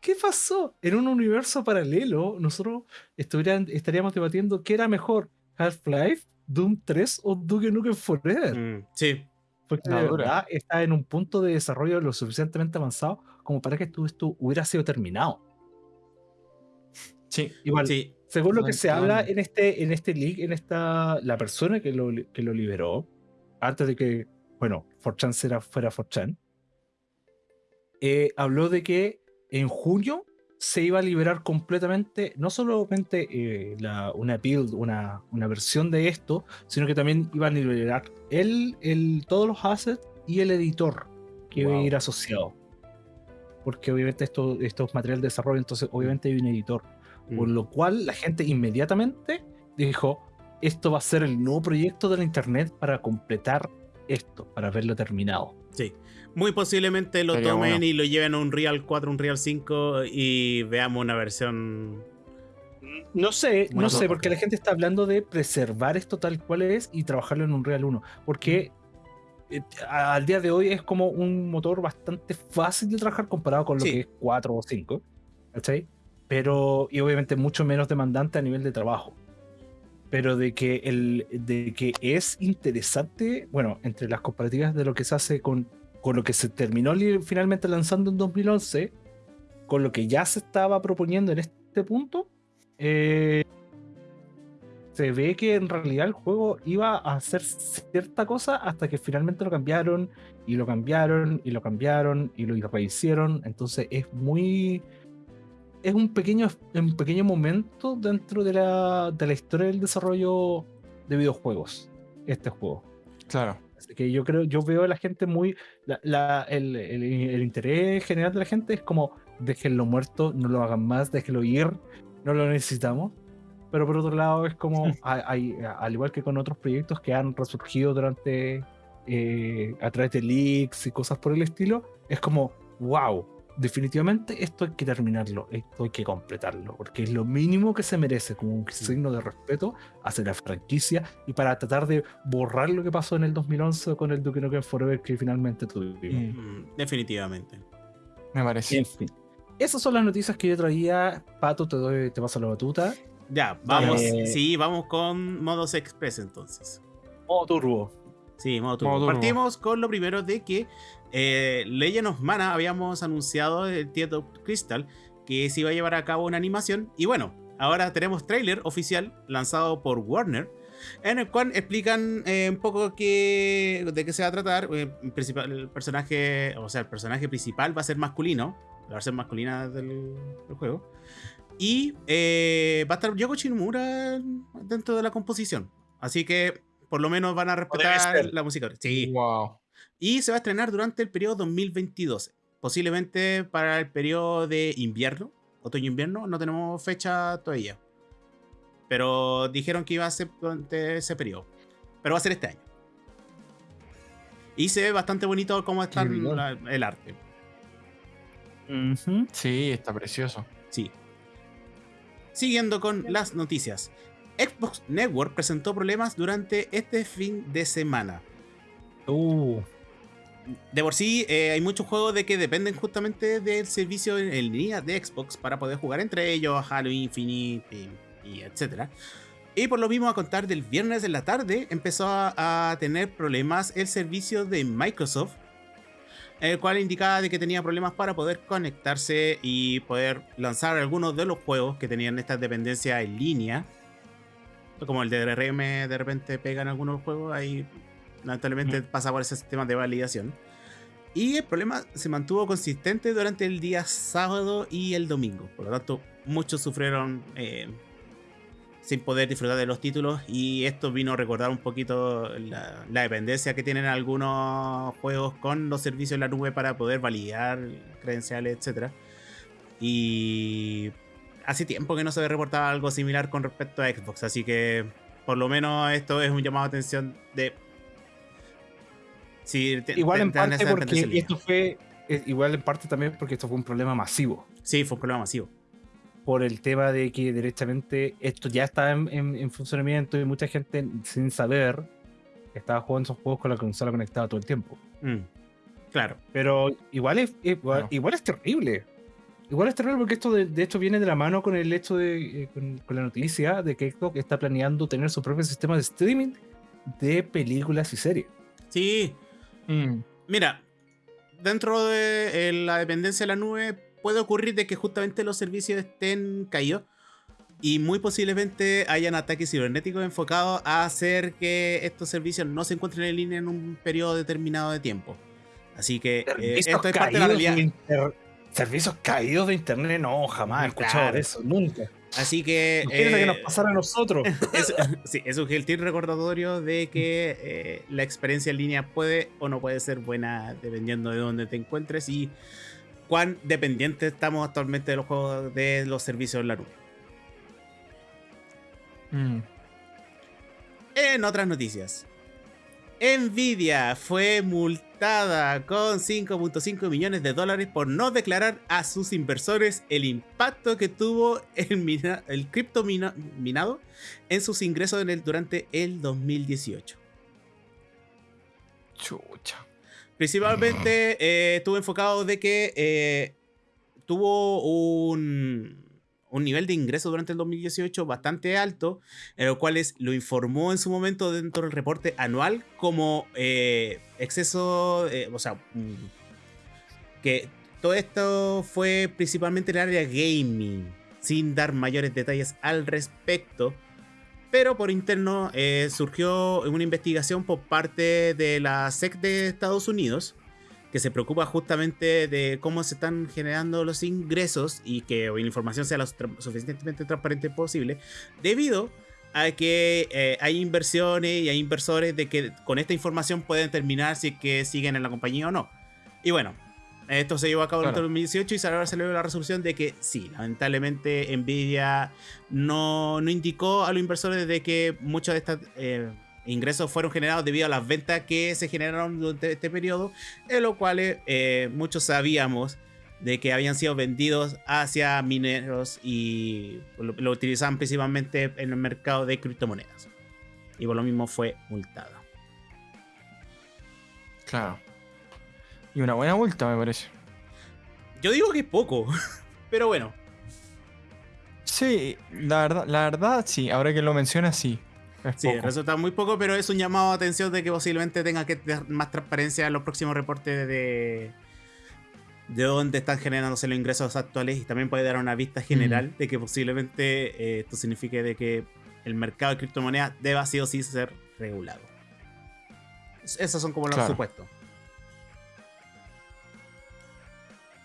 S2: ¿Qué pasó? En un universo paralelo, nosotros estaríamos debatiendo qué era mejor, Half-Life, Doom 3 o Duke Nukem Forever.
S1: Mm, sí.
S2: Porque
S3: La
S2: verdad está en un punto de desarrollo lo suficientemente avanzado como para que esto, esto hubiera sido terminado.
S3: Sí.
S2: Igual,
S1: Sí.
S2: según lo que se habla en este, en este leak, en esta, la persona que lo, que lo liberó, antes de que, bueno, 4chan fuera, 4chan, eh, habló de que en junio se iba a liberar completamente, no solamente eh, la- una build, una, una versión de esto, sino que también iban a liberar el, el, todos los assets y el editor que iba a ir asociado. Porque obviamente esto, esto es material de desarrollo, entonces obviamente hay un editor. Por
S1: Mm.
S2: lo cual la gente inmediatamente dijo, esto va a ser el nuevo proyecto de la internet para completar esto, para verlo terminado.
S1: Sí. Muy posiblemente lo
S3: Sería
S1: tomen
S3: bueno.
S1: y lo lleven a un Real 4, un Real 5 y veamos una versión.
S2: No sé,
S1: Bueno,
S2: no sé, porque la gente está hablando de preservar esto tal cual es y trabajarlo en un Real 1. Porque eh, al día de hoy es como un motor bastante fácil de trabajar comparado con lo
S1: Sí.
S2: que es 4 o 5. ¿Cachai? pero y obviamente mucho menos demandante a nivel de trabajo. Pero de que, el, de que es interesante, bueno, entre las comparativas de lo que se hace con, con lo que se terminó finalmente lanzando en 2011, con lo que ya se estaba proponiendo en este punto, eh, se ve que en realidad el juego iba a hacer cierta cosa hasta que finalmente lo cambiaron y lo cambiaron y lo cambiaron y lo rehicieron. Entonces es muy es un pequeño, un pequeño momento dentro de la, de la historia del desarrollo de videojuegos, este juego.
S3: Claro.
S2: Así que yo creo, yo veo a la gente muy. La, el, el, interés general de la gente es como déjenlo muerto, no lo hagan más, déjenlo ir, no lo necesitamos. Pero por otro lado, es como, hay, al igual que con otros proyectos que han resurgido durante. Eh, a través de leaks y cosas por el estilo, es como, wow, definitivamente esto hay que terminarlo, esto hay que completarlo, porque es lo mínimo que se merece como un signo de respeto hacia la franquicia y para tratar de borrar lo que pasó en el 2011 con el Duke Nukem Forever que finalmente tuvimos.
S1: Mm, definitivamente.
S3: Me parece.
S2: En fin. Esas son las noticias que yo traía. Pato, te doy, te paso la batuta.
S1: Ya, vamos. Eh, sí, vamos con modos express entonces.
S2: Modo turbo.
S1: Sí, modo turbo. Partimos con lo primero de que eh, Legend of Mana habíamos anunciado el Tieto Crystal que se iba a llevar a cabo una animación. Y bueno, ahora tenemos trailer oficial lanzado por Warner. En el cual explican eh, un poco qué, de qué se va a tratar. Eh, el personaje, o sea, el personaje principal va a ser masculino. La versión masculina del, juego. Y va a estar Yoko Shinmura dentro de la composición. Así que por lo menos van a respetar la música. Sí.
S3: Wow
S1: y se va a estrenar durante el periodo 2022. Posiblemente para el periodo de invierno, otoño-invierno, no tenemos fecha todavía. Pero dijeron que iba a ser durante ese periodo. Pero va a ser este año. Y se ve bastante bonito cómo está el arte.
S3: Sí, está precioso.
S1: Sí. Siguiendo con las noticias. Xbox Network presentó problemas durante este fin de semana.
S2: Uh
S1: de por sí eh, hay muchos juegos de que dependen justamente del servicio en, línea de Xbox para poder jugar entre ellos, Halo Infinite y, etcétera. Y por lo mismo a contar del viernes en la tarde empezó a, tener problemas el servicio de Microsoft, el cual indicaba de que tenía problemas para poder conectarse y poder lanzar algunos de los juegos que tenían esta dependencia en línea. Como el de DRM de repente pegan algunos juegos, ahí lamentablemente pasa por ese sistema de validación. Y el problema se mantuvo consistente durante el día sábado y el domingo. Por lo tanto, muchos sufrieron eh, sin poder disfrutar de los títulos. Y esto vino a recordar un poquito la, dependencia que tienen algunos juegos con los servicios en la nube para poder validar credenciales, etc. Y hace tiempo que no se ve reportado algo similar con respecto a Xbox. Así que por lo menos esto es un llamado de atención de
S2: igual en parte porque esto fue, eh, igual en parte también porque esto fue un problema masivo.
S1: Sí, fue un problema masivo.
S2: Por el tema de que directamente esto ya estaba en, funcionamiento y mucha gente sin saber estaba jugando esos juegos con la consola conectada todo el tiempo.
S1: Mm, claro.
S2: Pero igual es, igual, es terrible. Igual es terrible porque esto de, hecho viene de la mano con el hecho de, eh, con, la noticia de que Xbox está planeando tener su propio sistema de streaming de películas y series.
S1: Sí, Mm. Mira, dentro de la dependencia de la nube puede ocurrir de que justamente los servicios estén caídos y muy posiblemente hayan ataques cibernéticos enfocados a hacer que estos servicios no se encuentren en línea en un periodo determinado de tiempo. Así que
S2: eh, esto es parte de la realidad. Servicios caídos de internet, no, jamás he escuchado eso, nunca.
S1: Así que.
S2: Que nos eh, pasara a nosotros.
S1: Es, sí, es un gentil recordatorio de que eh, la experiencia en línea puede o no puede ser buena dependiendo de dónde te encuentres y cuán dependientes estamos actualmente de los juegos de los servicios en la nube. Mm. En otras noticias. Nvidia fue multada con 5.5 millones de dólares por no declarar a sus inversores el impacto que tuvo el, el cripto minado en sus ingresos durante el 2018.
S3: Chucha.
S1: Principalmente eh, estuvo enfocado de que eh, tuvo un, un nivel de ingreso durante el 2018 bastante alto, en lo cual lo informó en su momento dentro del reporte anual como eh, exceso, eh, o sea, mm, que todo esto fue principalmente en el área gaming, sin dar mayores detalles al respecto. Pero por interno eh, surgió una investigación por parte de la SEC de Estados Unidos, que se preocupa justamente de cómo se están generando los ingresos y que la información sea lo suficientemente transparente posible, debido a que eh, hay inversiones y hay inversores de que con esta información pueden determinar si es que siguen en la compañía o no. Y bueno, esto se llevó a cabo en el 2018 y ahora salió la resolución de que sí, lamentablemente Nvidia no, no indicó a los inversores de que muchos de estos eh, ingresos fueron generados debido a las ventas que se generaron durante este periodo, en lo cual eh, muchos sabíamos de que habían sido vendidos hacia mineros y lo, utilizaban principalmente en el mercado de criptomonedas. Y por lo mismo fue multado.
S3: Claro. Y una buena multa, me parece.
S1: Yo digo que es poco, pero bueno.
S3: Sí, la verdad, la verdad, sí, ahora que lo mencionas, sí.
S1: Sí, resulta muy poco, pero es un llamado a atención de que posiblemente tenga que tener más transparencia en los próximos reportes de, de dónde están generándose los ingresos actuales y también puede dar una vista general de que posiblemente eh, esto signifique de que el mercado de criptomonedas deba sí o sí ser regulado. Esos son como los supuestos.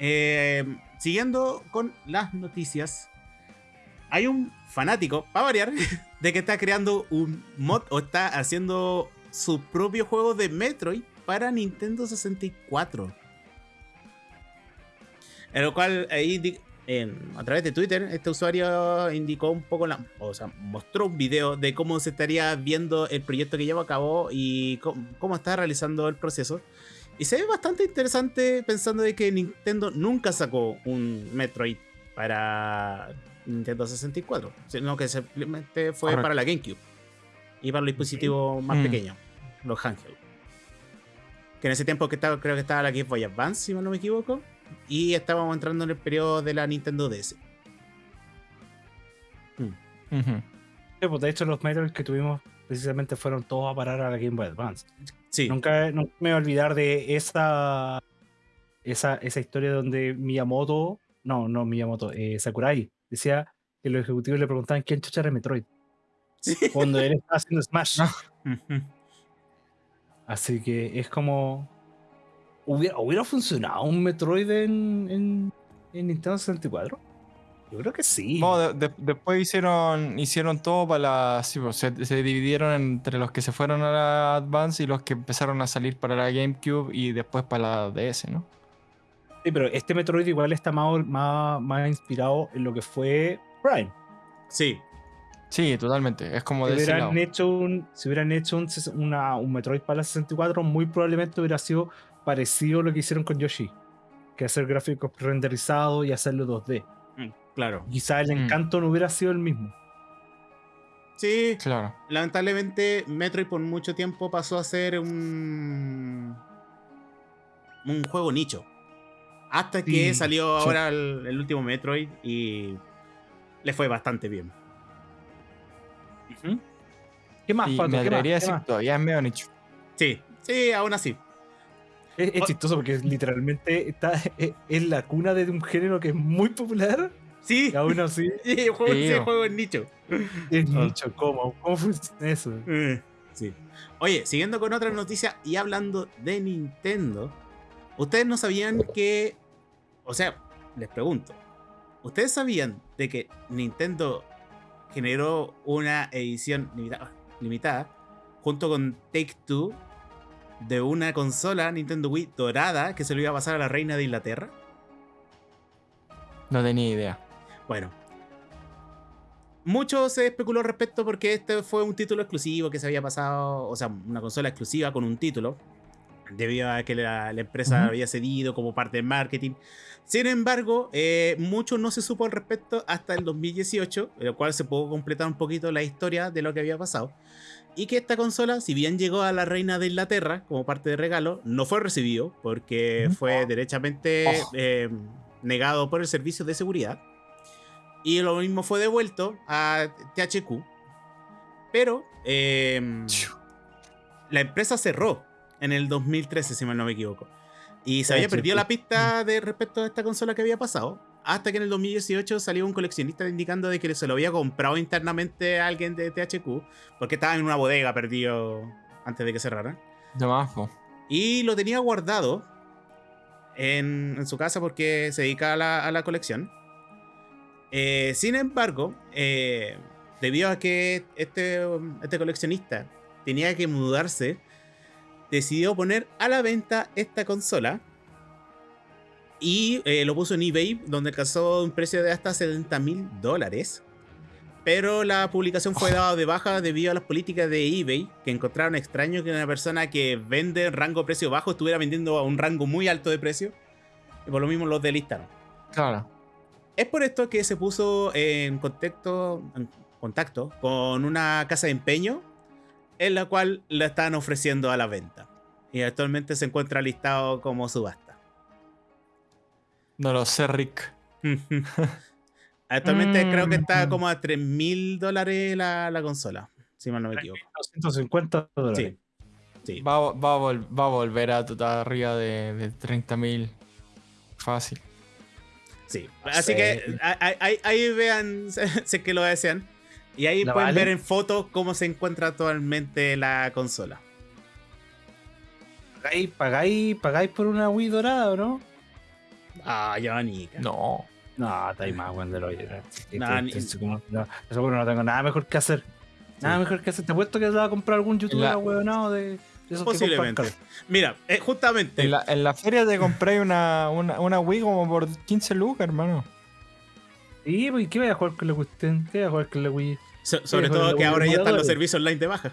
S1: Eh, siguiendo con las noticias, hay un fanático, para variar, de que está creando un mod o está haciendo su propio juego de Metroid para Nintendo 64. En lo cual, ahí a través de Twitter, este usuario indicó un poco, la, o sea, mostró un video de cómo se estaría viendo el proyecto que lleva a cabo y cómo está realizando el proceso. Y se ve bastante interesante pensando de que Nintendo nunca sacó un Metroid para Nintendo 64, sino que simplemente fue para la GameCube y para los dispositivos más mm. pequeños, los handheld. Que en ese tiempo que estaba, creo que estaba la Game Boy Advance, si no me equivoco, y estábamos entrando en el periodo de la Nintendo DS.
S2: Mm. Pues, de hecho, los Metroid que tuvimos precisamente fueron todos a parar a la Game Boy Advance. Nunca, me voy a olvidar de esa, esa, esa historia donde Miyamoto, no, no Miyamoto, eh, Sakurai, decía que los ejecutivos le preguntaban quién chucha era Metroid. Cuando él estaba haciendo Smash. Así que es como. ¿Hubiera, ¿Hubiera funcionado un Metroid en, en, en Nintendo 64? Yo creo que sí.
S3: No, después hicieron, hicieron todo para la. Sí, pues, se, dividieron entre los que se fueron a la Advance y los que empezaron a salir para la GameCube y después para la DS, ¿no?
S2: Sí, pero este Metroid igual está más, más, inspirado en lo que fue Prime.
S1: Sí.
S3: Sí, totalmente. Es como
S2: si
S3: de
S2: hubieran hecho un Si hubieran hecho un, un Metroid para la 64, muy probablemente hubiera sido parecido a lo que hicieron con Yoshi. Que hacer gráficos renderizados y hacerlo 2D.
S1: Claro.
S2: Quizá el mm. encanto no hubiera sido el mismo.
S1: Sí, claro. Lamentablemente, Metroid por mucho tiempo pasó a ser un. un juego nicho. Hasta que salió ahora el, último Metroid y le fue bastante bien.
S2: ¿Qué más
S3: falta? Me atrevería a decir todavía es medio nicho.
S1: Sí, sí, aún así.
S2: Es, chistoso porque literalmente está, es, la cuna de un género que es muy popular
S1: Sí.
S2: Y aún así.
S1: Sí, juego, sí, juego en nicho.
S2: En ah. nicho, ¿cómo? ¿Cómo funciona eso?
S1: Eh, sí. Oye, siguiendo con otra noticia y hablando de Nintendo, ustedes no sabían que. O sea, les pregunto. ¿Ustedes sabían de que Nintendo generó una edición limitada, limitada junto con Take Two de una consola Nintendo Wii dorada que se lo iba a pasar a la reina de Inglaterra?
S3: No tenía idea.
S1: Bueno. Mucho se especuló respecto porque este fue un título exclusivo que se había pasado, o sea, una consola exclusiva con un título, debido a que la, empresa había cedido como parte del marketing. Sin embargo, eh, mucho no se supo al respecto hasta el 2018, en lo cual se pudo completar un poquito la historia de lo que había pasado. Y que esta consola, si bien llegó a la reina de Inglaterra como parte de regalo, no fue recibido porque fue derechamente oh. eh, negado por el servicio de seguridad Y lo mismo fue devuelto a THQ. Pero em, la empresa cerró en el 2013, si mal no me equivoco. Y se había
S2: THQ.
S1: perdido la pista de respecto a esta consola que había pasado. Hasta que en el 2018 salió un coleccionista indicando de que se lo había comprado internamente a alguien de THQ. Porque estaba en una bodega perdido antes de que cerraran.
S3: De.
S1: Y lo tenía guardado en, en su casa porque se dedica a la, a la colección. Eh, sin embargo, eh, debido a que este, este coleccionista tenía que mudarse, decidió poner a la venta esta consola. Y eh, lo puso en eBay, donde alcanzó un precio de hasta 70 mil dólares. Pero la publicación fue dada de baja debido a las políticas de eBay, que encontraron extraño que una persona que vende en rango precio bajo estuviera vendiendo a un rango muy alto de precio. Y por lo mismo los delistaron.
S3: Claro.
S1: Es por esto que se puso en contacto, en contacto con una casa de empeño en la cual la están ofreciendo a la venta. Y actualmente se encuentra listado como subasta.
S3: No lo sé, Rick.
S1: actualmente creo que está
S2: Mm.
S1: como a 3 mil dólares la, la consola, si mal no me equivoco.
S2: 250 dólares.
S1: Sí, sí.
S3: Va, a- va a va a volver a total arriba de, de 30.000. Fácil.
S1: sí. Así
S2: sé.
S1: que a- a- ahí, ahí vean, si es que lo desean. Y ahí
S2: ¿La
S1: pueden
S2: vale?
S1: ver en fotos cómo se encuentra actualmente la consola.
S2: ¿Pagáis, pagáis, pagáis por una Wii dorada o no?
S1: Ah, Jonica.
S3: No.
S2: No, está ahí más, weón, de lo
S1: ni-
S2: no, seguro no tengo nada mejor que hacer. Nada
S1: Sí.
S2: mejor que hacer. Te apuesto que se va a comprar algún youtuber
S3: La-
S2: weonado de, que
S1: Posiblemente. Mira, eh, justamente.
S3: En la, en la feria te compré una, una, una Wii como por 15 lucas, hermano.
S2: Sí, pues, ¿qué voy a jugar con la cuestión? ¿Qué voy a jugar con la Wii?
S1: So- sobre todo que ahora ya están los servicios online de baja.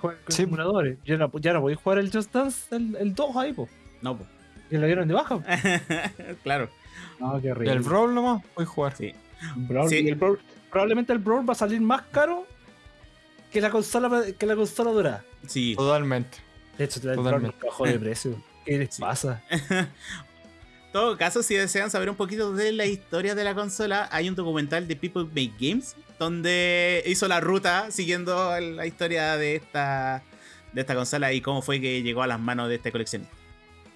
S2: Jugar con
S3: Sí.
S2: emuladores. Ya no, ya no podéis jugar el Just Dance, el, el 2 ahí, po.
S1: No, po.
S2: Que lo dieron de baja.
S1: claro.
S2: No, qué horrible.
S3: el Brawl nomás, voy a jugar.
S1: Sí.
S2: Brawl-
S1: Sí.
S2: y el Brawl- probablemente el Brawl va a salir más caro que la consola que la consola dorada.
S1: Sí.
S3: Totalmente.
S2: De hecho, el Brawl
S3: Totalmente.
S2: nunca bajó de precio. ¿Qué les pasa?
S1: En todo caso, si desean saber un poquito de la historia de la consola, hay un documental de People Make Games donde hizo la ruta siguiendo la historia de esta, de esta consola y cómo fue que llegó a las manos de este coleccionista.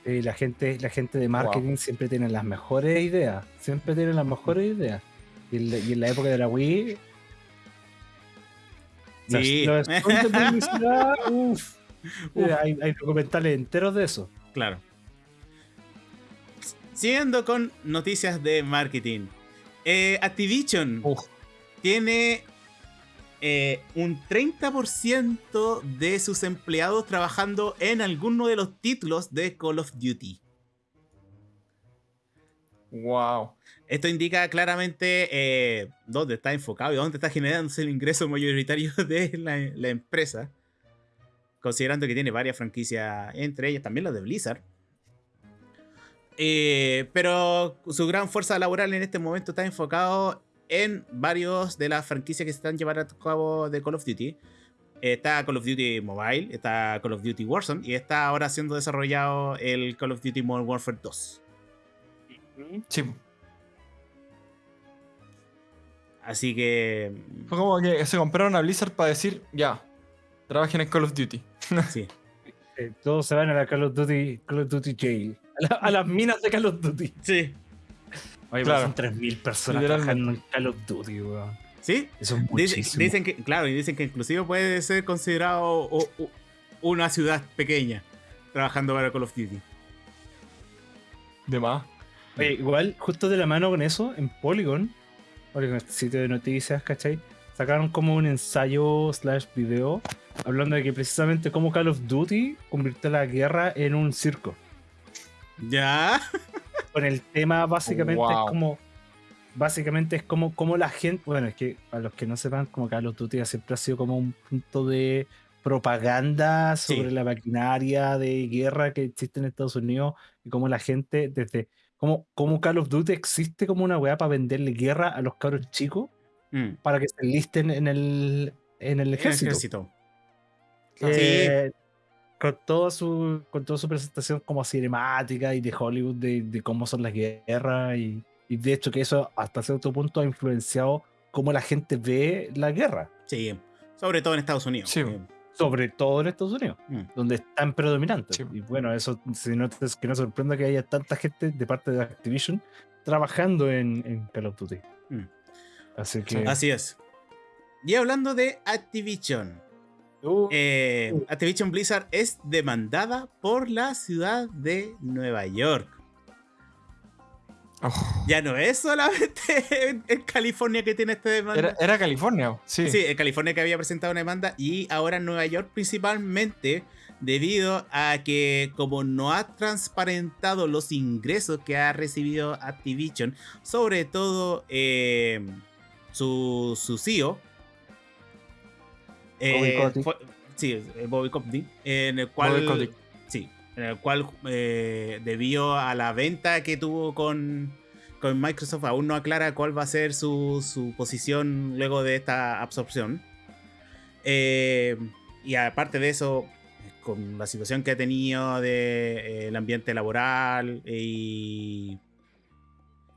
S2: Sí, la gente, la gente de marketing siempre tiene las mejores ideas. Siempre tiene las mejores ideas. Y en la, y en la época de la Wii. los-
S1: Sí.
S2: Los, publicidad, uf.
S1: Uf.
S2: Hay, hay documentales enteros de eso.
S1: Claro. Siguiendo con noticias de marketing. Eh, Activision
S3: Uf.
S1: tiene eh, un 30% de sus empleados trabajando en alguno de los títulos de Call of Duty.
S3: Wow.
S1: Esto indica claramente eh, dónde está enfocado y dónde está generándose el ingreso mayoritario de la, la empresa. Considerando que tiene varias franquicias, entre ellas también las de Blizzard. Eh, pero su gran fuerza laboral en este momento está enfocado en varios de las franquicias que se están llevando a cabo de Call of Duty. Está Call of Duty Mobile, está Call of Duty Warzone y está ahora siendo desarrollado el Call of Duty Modern Warfare 2.
S3: Sí.
S1: Así que...
S3: Fue como que se compraron a Blizzard para decir, ya, trabajen en Call of Duty.
S1: Sí.
S2: Eh, todos se van a la Call of Duty, Call of Duty Jail. A, la- a las minas de Call of Duty.
S1: Sí.
S2: Oye,
S3: Claro.
S2: pero son 3.000 personas trabajando en Call of Duty, weón.
S1: ¿Sí?
S2: Eso es muchísimo.
S1: dicen que, claro, y dicen que inclusive puede ser considerado o- o- una ciudad pequeña trabajando para Call of Duty.
S3: De más.
S2: Oye, igual, justo de la mano con eso, en Polygon, Polygon, este sitio de noticias, ¿cachai? Sacaron como un ensayo slash video hablando de que precisamente como Call of Duty convirtió la guerra en un circo.
S1: ¿Ya?
S2: Con el tema básicamente
S3: Wow.
S2: es como básicamente es como, como la gente, bueno, es que a los que no sepan, como Call of Duty siempre ha sido como un punto de propaganda
S1: Sí.
S2: sobre la maquinaria de guerra que existe en Estados Unidos y cómo la gente desde como, como Call of Duty existe como una weá para venderle guerra a los cabros chicos
S1: Mm.
S2: para que se enlisten en el, en el
S1: El
S2: ejército. Eh, con toda su con toda su presentación como cinemática y de Hollywood de, de cómo son las guerras y, Y de hecho que eso hasta cierto punto ha influenciado cómo la gente ve la guerra.
S1: Sí, sobre todo en Estados Unidos.
S3: Sí.
S1: Eh,
S2: Sobre todo en Estados Unidos,
S1: mm.
S2: donde están predominantes.
S3: Sí.
S2: Y bueno, eso si no, es que no sorprenda que haya tanta gente de parte de Activision trabajando en, en Call of Duty.
S1: Mm.
S2: Así que...
S1: Así es. Y hablando de Activision,
S2: Uh,
S1: eh,
S2: Uh.
S1: Activision Blizzard es demandada por la ciudad de Nueva York.
S3: Oh.
S1: Ya no es solamente en, en California que tiene esta demanda.
S3: Era, era California, sí.
S1: Sí, en California que había presentado una demanda y ahora en Nueva York principalmente debido a que como no ha transparentado los ingresos que ha recibido Activision, sobre todo eh, su, su CEO, eh, fue- sí, eh, Bobby Kotick, en el cual,
S3: Bobby
S1: sí, en el cual eh, debido a la venta que tuvo con, con Microsoft aún no aclara cuál va a ser su, su posición luego de esta absorción. Eh, y aparte de eso, con la situación que ha tenido del ambiente laboral y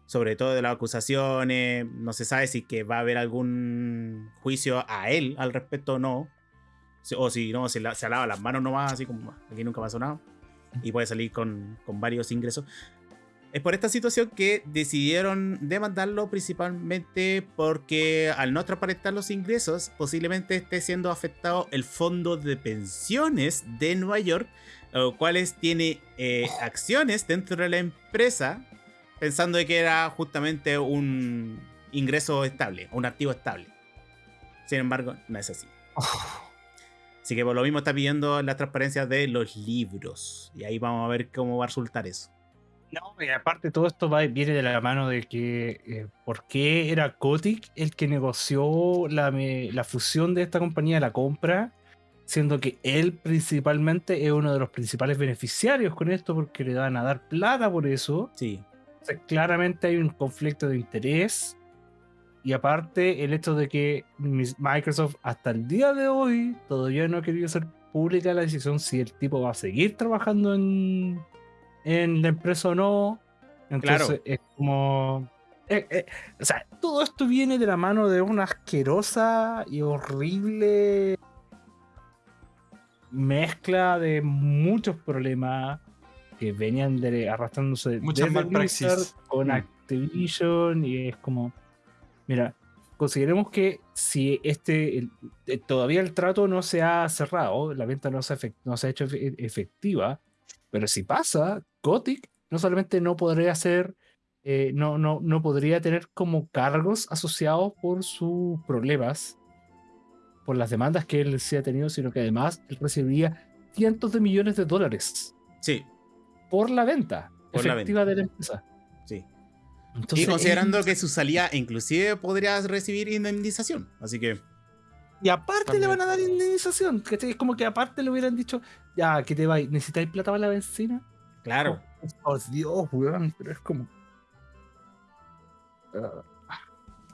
S1: sobre todo de las acusaciones, no se sabe si que va a haber algún juicio a él al respecto o no. O si no, se, la- se las manos nomás, así como aquí nunca pasó nada. Y puede salir con, con varios ingresos. Es por esta situación que decidieron demandarlo principalmente porque al no transparentar los ingresos, posiblemente esté siendo afectado el fondo de pensiones de Nueva York, lo cuales tiene eh, acciones dentro de la empresa, pensando de que era justamente un ingreso estable, un activo estable. Sin embargo, no es así. Así que por lo mismo está pidiendo la transparencia de los libros. Y ahí vamos a ver cómo va a resultar eso.
S2: No, y aparte todo esto va, viene de la mano de que eh, por qué era Kotick el que negoció la, me- la fusión de esta compañía, la compra, siendo que él principalmente es uno de los principales beneficiarios con esto porque le van a dar plata por eso.
S1: Sí,
S2: O sea, claramente hay un conflicto de interés. Y aparte el hecho de que Microsoft hasta el día de hoy todavía no ha querido hacer pública la decisión si el tipo va a seguir trabajando en, en la empresa o no. Entonces
S1: Claro.
S2: es como... eh, eh, o sea, todo esto viene de la mano de una asquerosa y horrible mezcla de muchos problemas que venían de, arrastrándose
S3: Muchas
S2: desde. Blizzard con
S1: Mm.
S2: Activision y es como mira consideremos que si este el- eh, todavía el trato no se ha cerrado la venta no se, ha efec- no se ha hecho efe- efectiva pero si pasa Gothic no solamente no podría ser eh, no, no, no podría tener como cargos asociados por sus problemas por las demandas que él sí ha tenido, sino que además él recibiría cientos de millones de dólares
S1: sí,
S2: por la venta
S1: Por la
S2: efectiva de la empresa.
S1: sí.
S2: Entonces,
S1: y considerando
S2: es-
S1: que su salida inclusive podrías recibir indemnización. Así que,
S2: Y aparte le van a dar indemnización. ¿cachai? Es como que aparte le hubieran dicho, ya, que te vais? ¿Necesitáis plata para la benzina?
S1: claro.
S2: Oh, Dios, weón, pero es como... Ah,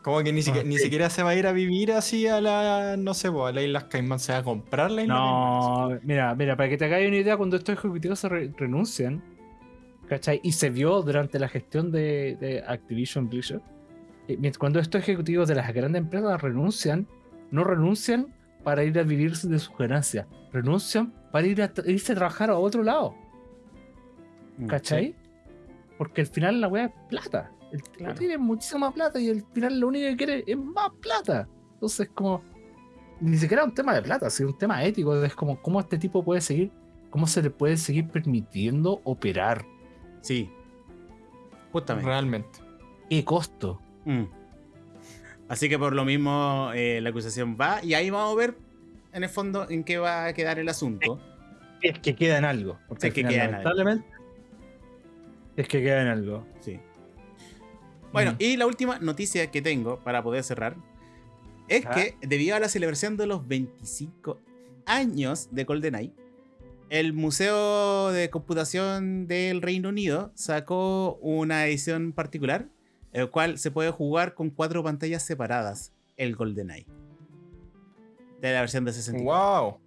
S3: Como que ni, siquiera, ni
S2: sí.
S3: siquiera se va a ir a vivir así a la, no sé, a la Islas Caimán, se va a comprar la Isla Caimán.
S2: No, mira, mira, para que te hagáis una idea, cuando estos ejecutivos se re- renuncian, ¿cachai? Y se vio durante la gestión de, de Activision Blizzard, eh, cuando estos ejecutivos de las grandes empresas renuncian, no renuncian para ir a vivir de sus ganancias, renuncian para ir a irse a trabajar a otro lado,
S1: Mm,
S2: ¿cachai? Porque al final la weá es plata. El tipo
S1: Claro.
S2: tiene muchísima plata y al final lo único que quiere es más plata. Entonces, como. Ni siquiera un tema de plata, sino un tema ético. Es como, ¿cómo este tipo puede seguir? ¿Cómo se le puede seguir permitiendo operar?
S1: Sí. Justamente.
S3: Realmente.
S2: ¿Qué costo?
S1: Mm. Así que por lo mismo eh, la acusación va y ahí vamos a ver en el fondo en qué va a quedar el asunto.
S2: Es que queda en algo. Porque al
S1: que
S2: final,
S1: queda en algo.
S2: lamentablemente, Es que queda en algo.
S1: Sí. Bueno,
S2: Mm.
S1: y la última noticia que tengo para poder cerrar es que debido a la celebración de los 25 años de GoldenEye, el Museo de Computación del Reino Unido sacó una edición particular, el cual se puede jugar con cuatro pantallas separadas, el GoldenEye. De la versión de 64.
S3: ¡Wow!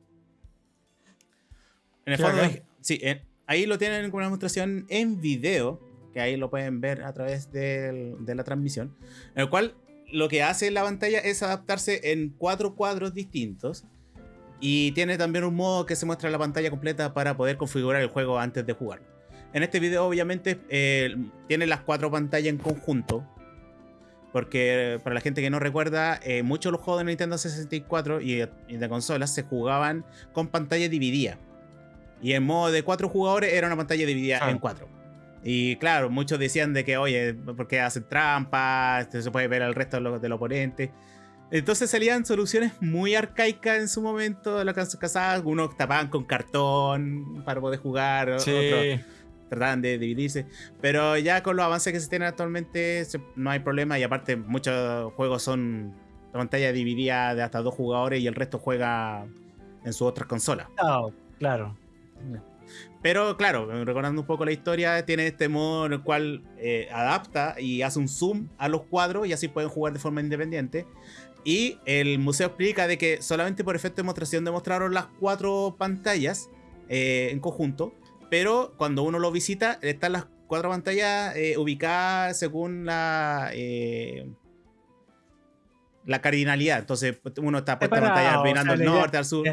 S1: En el fondo, sí, en- ahí lo tienen con una demostración en video que ahí lo pueden ver a través del- de la transmisión, en el cual lo que hace la pantalla es adaptarse en cuatro cuadros distintos y tiene también un modo que se muestra la pantalla completa para poder configurar el juego antes de jugarlo. En este video obviamente eh, tiene las cuatro pantallas en conjunto, porque para la gente que no recuerda, eh, muchos de los juegos de Nintendo 64 y, y de consolas se jugaban con pantalla dividida. Y en modo de cuatro jugadores era una pantalla dividida
S3: Ah.
S1: en cuatro. Y claro, muchos decían de que, oye, porque hacen trampas, se puede ver al resto de los- del oponente. Entonces salían soluciones muy arcaicas en su momento, las que casadas, unos tapaban con cartón para poder jugar,
S3: Sí.
S1: otros trataban de dividirse. Pero ya con los avances que se tienen actualmente se- no hay problema y aparte muchos juegos son la pantalla dividida de hasta dos jugadores y el resto juega en sus otras consolas.
S2: Claro, claro.
S1: Pero claro, recordando un poco la historia, tiene este modo en el cual eh, adapta y hace un zoom a los cuadros y así pueden jugar de forma independiente. Y el museo explica de que solamente por efecto de demostración demostraron las cuatro pantallas eh, en conjunto, pero cuando uno lo visita están las cuatro pantallas eh, ubicadas según la... la cardinalidad, entonces uno está puesta pantalla mirando al norte, al sur.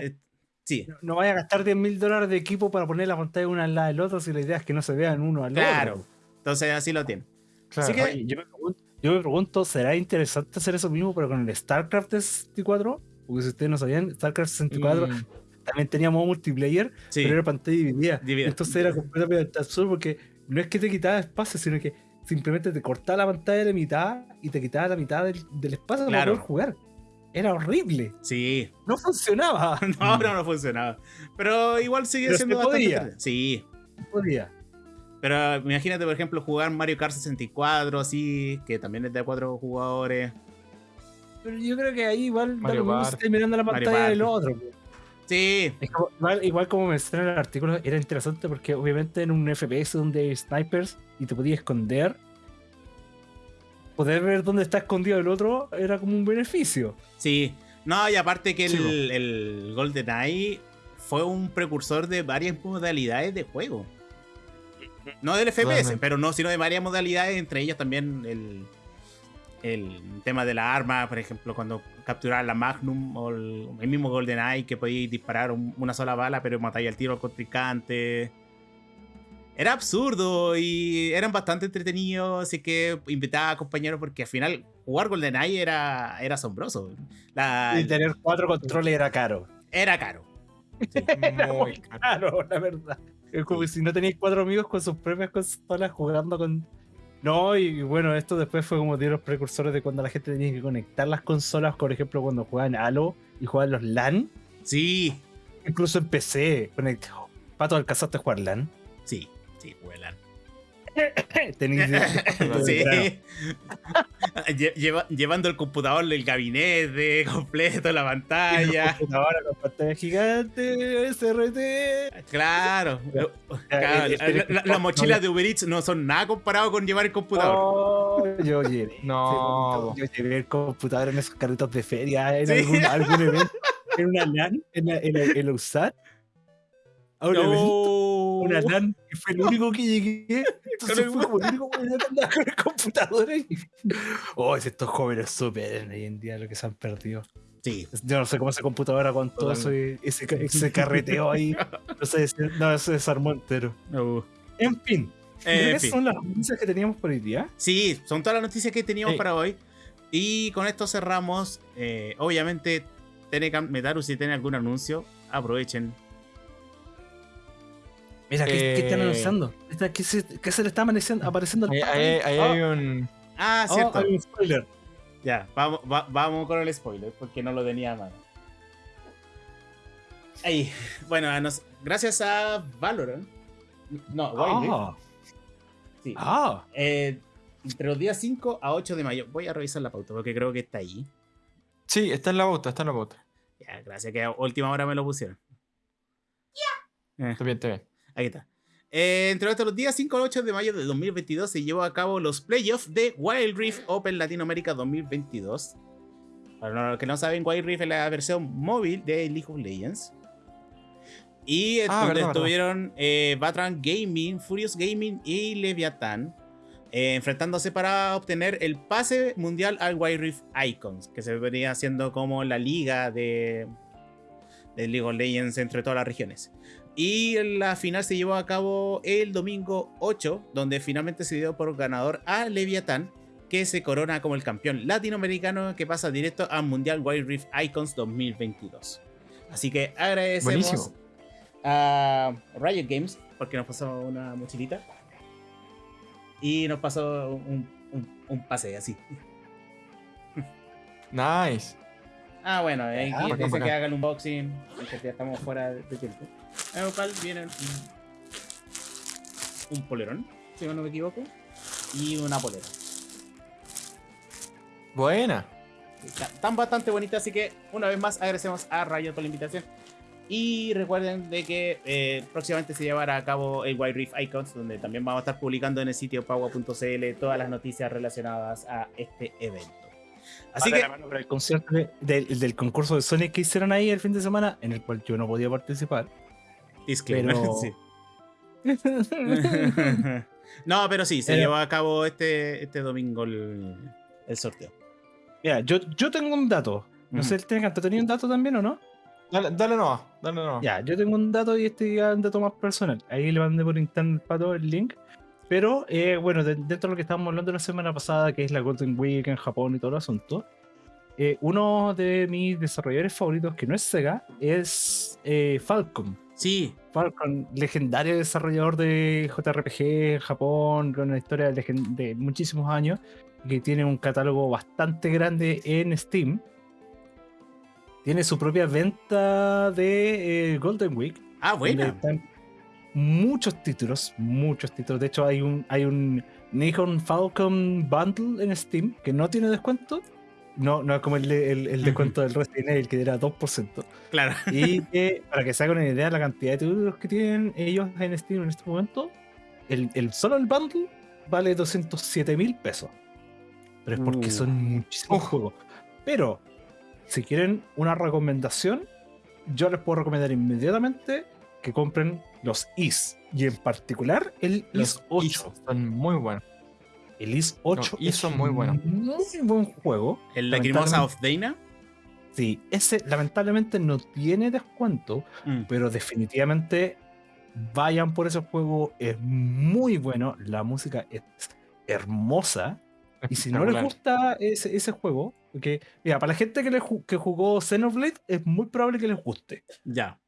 S1: Sí,
S2: No, no vaya a gastar 10 mil dólares de equipo para poner la pantalla una al lado del otro si la idea es que no se vean uno al
S1: Claro.
S2: otro.
S1: entonces así lo tiene.
S3: Claro.
S1: Así que-
S2: Oye, yo, me pregunto, yo me pregunto, ¿será interesante hacer eso mismo pero con el StarCraft de 64? Porque si ustedes no sabían, StarCraft 64
S3: Mm,
S2: también tenía modo multiplayer,
S1: Sí.
S2: pero era pantalla dividida.
S1: Dividida.
S2: Entonces era completamente absurdo porque no es que te quitaba espacio, sino que simplemente te cortaba la pantalla de la mitad y te quitaba la mitad del, del espacio para
S1: Claro.
S2: poder jugar. Era horrible.
S1: Sí.
S2: No funcionaba.
S1: No, no, no funcionaba. Pero igual sigue
S2: Pero
S1: siendo
S2: se
S1: bastante.
S2: podía.
S1: Sí.
S2: No podía.
S1: Pero imagínate, por ejemplo, jugar Mario Kart 64, así, que también es de cuatro jugadores.
S2: Pero yo creo que ahí igual da
S3: Mario
S2: lo mismo si mirando la pantalla del otro.
S1: Sí,
S2: Es como- igual, igual como menciona en el artículo, era interesante porque obviamente en un FPS donde hay snipers y te podías esconder, poder ver dónde está escondido el otro era como un beneficio.
S1: sí. No, y aparte que el, el GoldenEye fue un precursor de varias modalidades de juego. No del FPS,
S3: Totalmente.
S1: pero no, sino de varias modalidades, entre ellas también el, el tema de la arma, por ejemplo, cuando capturabas la Magnum o el, el mismo GoldenEye que podíais disparar un- una sola bala, pero matáis al tiro al contrincante. Era absurdo y eran bastante entretenidos, así que invitaba a compañeros porque al final jugar GoldenEye era, era asombroso. La-
S2: y tener cuatro controles era caro.
S1: era caro.
S3: Muy caro.
S2: La verdad. Es como si no tenéis cuatro amigos con sus propias consolas jugando con. No, y bueno, esto después fue como de los precursores de cuando la gente tenía que conectar las consolas, por ejemplo, cuando jugaban Halo y jugaban los LAN,
S1: Sí,
S2: incluso en PC. Conect... Pato, ¿alcanzaste a jugar LAN?
S1: sí, sí, vuelan.
S2: Tenéis
S1: Sí. Lle- lleva- llevando el computador del gabinete completo, la pantalla.
S2: Ahora con pantalla gigante, SRT.
S1: Claro. Claro,
S2: el- el-
S1: la- la- Las mochilas de Uber Eats no son nada comparado con llevar el computador.
S2: Oh, yo llevé.
S3: No.
S2: Yo llevé el computador en esos carritos de feria, en
S1: Sí.
S2: algún, algún evento, en una LAN, en la, en la, en la USAT. A un evento,
S1: No.
S2: una LAN, y fue el único que llegué. Entonces fue como el único que andaba con el computador ahí. Oh, si estos jóvenes superen hoy en día lo que se han perdido.
S1: Sí.
S2: Yo no sé cómo ese computador con todo eso y ese, ese carreteo ahí. No sé, no, se desarmó entero.
S1: No.
S2: En fin.
S1: Eh,
S2: que
S1: en fin.
S2: son las noticias que teníamos por hoy día.
S1: Sí, son todas las noticias que teníamos
S3: Sí.
S1: para hoy. Y con esto cerramos. Eh, obviamente, Telecam Metaru, si tiene algún anuncio, aprovechen.
S2: Mira, ¿qué, qué están
S3: Eh.
S2: anunciando? ¿Qué se, qué se le está amaneciendo- apareciendo al
S3: Ahí, ahí- ahí
S2: Oh,
S3: hay un.
S1: Ah,
S2: oh,
S1: cierto.
S2: hay un spoiler.
S1: Ya, vamos, va- vamos con el spoiler, porque no lo tenía a mano. Ahí, bueno, a nos- gracias a Valorant. No, Wild Rift,
S2: Ah,
S1: sí.
S2: ah.
S1: Eh, entre los días 5 a 8 de mayo. Voy a revisar la pauta porque creo que está ahí.
S3: Sí, está en la bota, está en la bota.
S1: Ya, gracias que a última hora me lo pusieron. Eh,
S3: Está bien, está bien.
S1: Aquí está. Eh, entre otros, los días 5 al 8 de mayo de 2022 se llevó a cabo los playoffs de Wild Rift Open Latinoamérica 2022. Para los que no saben, Wild Rift es la versión móvil de League of Legends. Y
S3: Ah,
S1: donde
S3: verdad, verdad.
S1: estuvieron eh, Batran Gaming, Furious Gaming y Leviathan. eh, enfrentándose para obtener el pase mundial al Wild Rift Icons, que se venía haciendo como la liga de, de League of Legends entre todas las regiones. Y la final se llevó a cabo el domingo 8, donde finalmente se dio por ganador a Leviathan, que se corona como el campeón latinoamericano que pasa directo al Mundial Wild Rift Icons 2022. Así que agradecemos
S3: Buenísimo.
S1: a Riot Games porque nos pasó una mochilita y nos pasó un, un- un pase así.
S3: Nice.
S1: Ah, bueno, ahí
S3: Ah,
S1: dice que haga el unboxing, porque ya estamos fuera de tiempo. En el cual viene un, un polerón, si no me equivoco, y una polera.
S3: Buena.
S1: Está- Están bastante bonitas, así que una vez más agradecemos a Riot por la invitación. Y recuerden de que eh, próximamente se llevará a cabo el White Reef Icons, donde también vamos a estar publicando en el sitio paua.cl todas las noticias relacionadas a este evento. Así que,
S2: el concierto de- del, del concurso de Sonic que hicieron ahí el fin de semana, en el cual yo no podía participar.
S1: Disclaimer,
S2: pero-
S1: sí. no, pero sí, se
S2: Eh.
S1: llevó a cabo este, este domingo el, el sorteo.
S2: Mira, yo, yo tengo un dato. No sé, ¿tú tenías un dato también o no?
S3: Dale, dale nomás, dale nomás.
S2: Ya, yo tengo un dato y este ya es un dato más personal. Ahí le mandé por internet para todo el link. Pero eh, bueno, de- dentro de lo que estábamos hablando la semana pasada, que es la Golden Week en Japón y todo el asunto, eh, uno de mis desarrolladores favoritos, que no es Sega, es eh, Falcom.
S1: Sí,
S2: Falcon, legendario desarrollador de JRPG en Japón, con una historia de muchísimos años, que tiene un catálogo bastante grande en Steam. Tiene su propia venta de eh, Golden Week.
S1: ah,
S2: están muchos títulos, muchos títulos. De hecho, hay un, hay un Nikon Falcon Bundle en Steam que no tiene descuento. No, no es como el, de- el- el descuento del Resident Evil, que era 2%.
S1: Claro.
S2: Y que, para que se hagan una idea de la cantidad de títulos que tienen ellos en Steam en este momento, el, el- solo el bundle vale 207 mil pesos. Pero es porque
S1: Uh.
S2: son muchísimos juegos. Pero, si quieren una recomendación, yo les puedo recomendar inmediatamente que compren los IS. Y en particular el
S3: Los
S2: IS 8.
S3: ISO son muy buenos.
S2: El IS 8
S3: IS son muy buenos.
S2: un Muy buen juego.
S1: El Lacrimosa of Dana.
S2: Sí, ese lamentablemente no tiene descuento.
S1: Mm.
S2: pero definitivamente vayan por ese juego, es muy bueno, la música es hermosa, y si no les gusta ese, ese juego, porque mira, para la gente que, le ju- que jugó Xenoblade, es muy probable que les guste.
S1: Ya.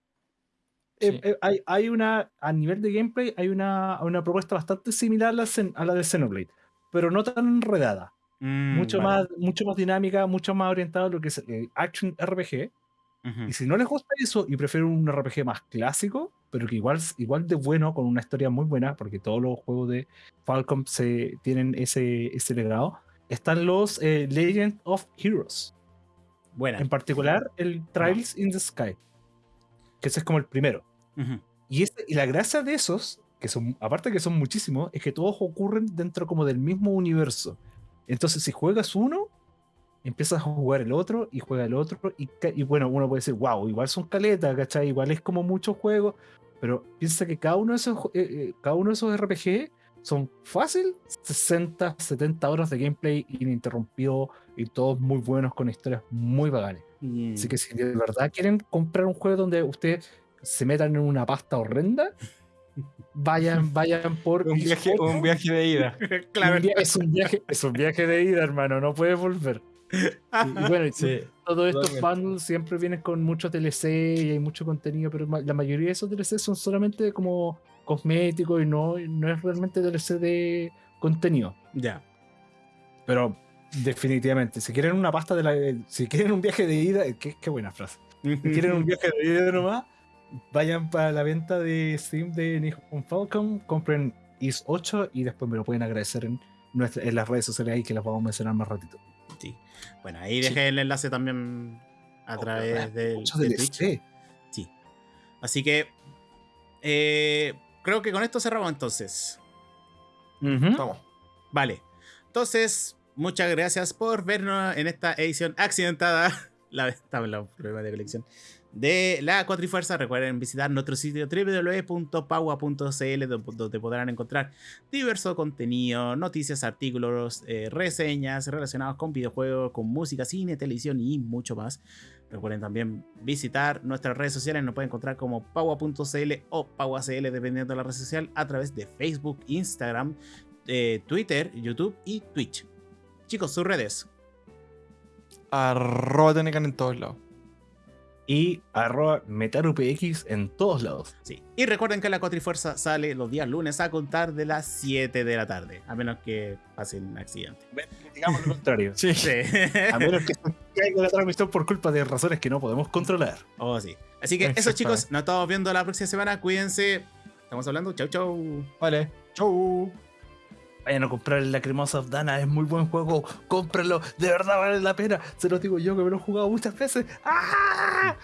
S2: Eh,
S3: Sí.
S2: eh, hay, hay una, a nivel de gameplay, hay una, una propuesta bastante similar a la, Xen- a la de Xenoblade, pero no tan enredada,
S1: Mm,
S2: mucho,
S1: vale.
S2: más, mucho más dinámica, mucho más orientada a lo que es eh, Action RPG.
S1: Ujú.
S2: Y si no les gusta eso y prefieren un RPG más clásico, pero que igual, igual de bueno, con una historia muy buena, porque todos los juegos de Falcom se, tienen ese, ese legado, están los eh, Legend of Heroes.
S1: Buena.
S2: En particular, el Trials in the Sky, que ese es como el primero.
S1: Ujú.
S2: Y, este- y la gracia de esos, que son, aparte que son muchísimos, es que todos ocurren dentro como del mismo universo. Entonces, si juegas uno, empiezas a jugar el otro y juega el otro. Y, y bueno, uno puede decir, wow, igual son caletas, ¿cachai? Igual es como muchos juegos. Pero piensa que cada uno de esos, eh, eh, cada uno de esos RPG son fácil 60, 70 horas de gameplay ininterrumpido y todos muy buenos con historias muy bacanes.
S1: Mm.
S2: Así que si de verdad quieren comprar un juego donde ustedes se metan en una pasta horrenda, vayan, vayan por
S3: Un viaje,
S2: 8.
S3: un viaje de ida.
S1: claro.
S2: Un via- es un viaje, es un viaje de ida, hermano, no puedes volver. Y, y bueno, y
S3: Sí.
S2: todos estos bundles siempre vienen con muchos DLC y hay mucho contenido, pero la mayoría de esos DLC son solamente como cosméticos y no, no es realmente DLC de contenido.
S1: Ya.
S2: Pero definitivamente, si quieren una pasta de la. Si quieren un viaje de ida, qué, qué buena frase. Si quieren un viaje de ida nomás, vayan para la venta de Steam de Nihon Falcon, compren IS 8 y después me lo pueden agradecer en, nuestra- en las redes sociales ahí que las vamos a mencionar más ratito.
S1: Sí. Bueno, ahí
S3: Sí.
S1: dejé el enlace también a
S2: Oh,
S1: través del,
S2: Mucho
S1: de
S2: DLC.
S1: Twitch. Sí. Así que eh, creo que con esto cerramos entonces.
S3: Vamos.
S1: Vale. Entonces, muchas gracias por vernos en esta edición accidentada. La la prueba de colección de la Cuatrifuerza. Recuerden visitar nuestro sitio www.paua.cl donde podrán encontrar diverso contenido, noticias, artículos, eh, reseñas relacionados con videojuegos, con música, cine, televisión y mucho más. Recuerden también visitar nuestras redes sociales, nos pueden encontrar como paua.cl o pauacl dependiendo de la red social a través de Facebook, Instagram, eh, Twitter, YouTube y Twitch. Chicos, sus redes.
S3: Arroba en todos lados.
S2: Y arroba metarupx en todos lados.
S1: Sí. Y recuerden que la Cuatrifuerza sale los días lunes a contar de las 7 de la tarde. A menos que pase un accidente.
S2: Digamos lo contrario.
S3: Sí.
S1: Sí.
S2: A menos que caiga la transmisión por culpa de razones que no podemos controlar.
S1: Oh, sí. Así que eso, chicos, nos estamos viendo la próxima semana. Cuídense. Estamos hablando. Chau, chau.
S3: Vale. Chau.
S2: Vayan a comprar el Lacrimosa of Dana, es muy buen juego. Cómpralo, de verdad vale la pena. Se los digo yo que me lo he jugado muchas veces. ¡Ah!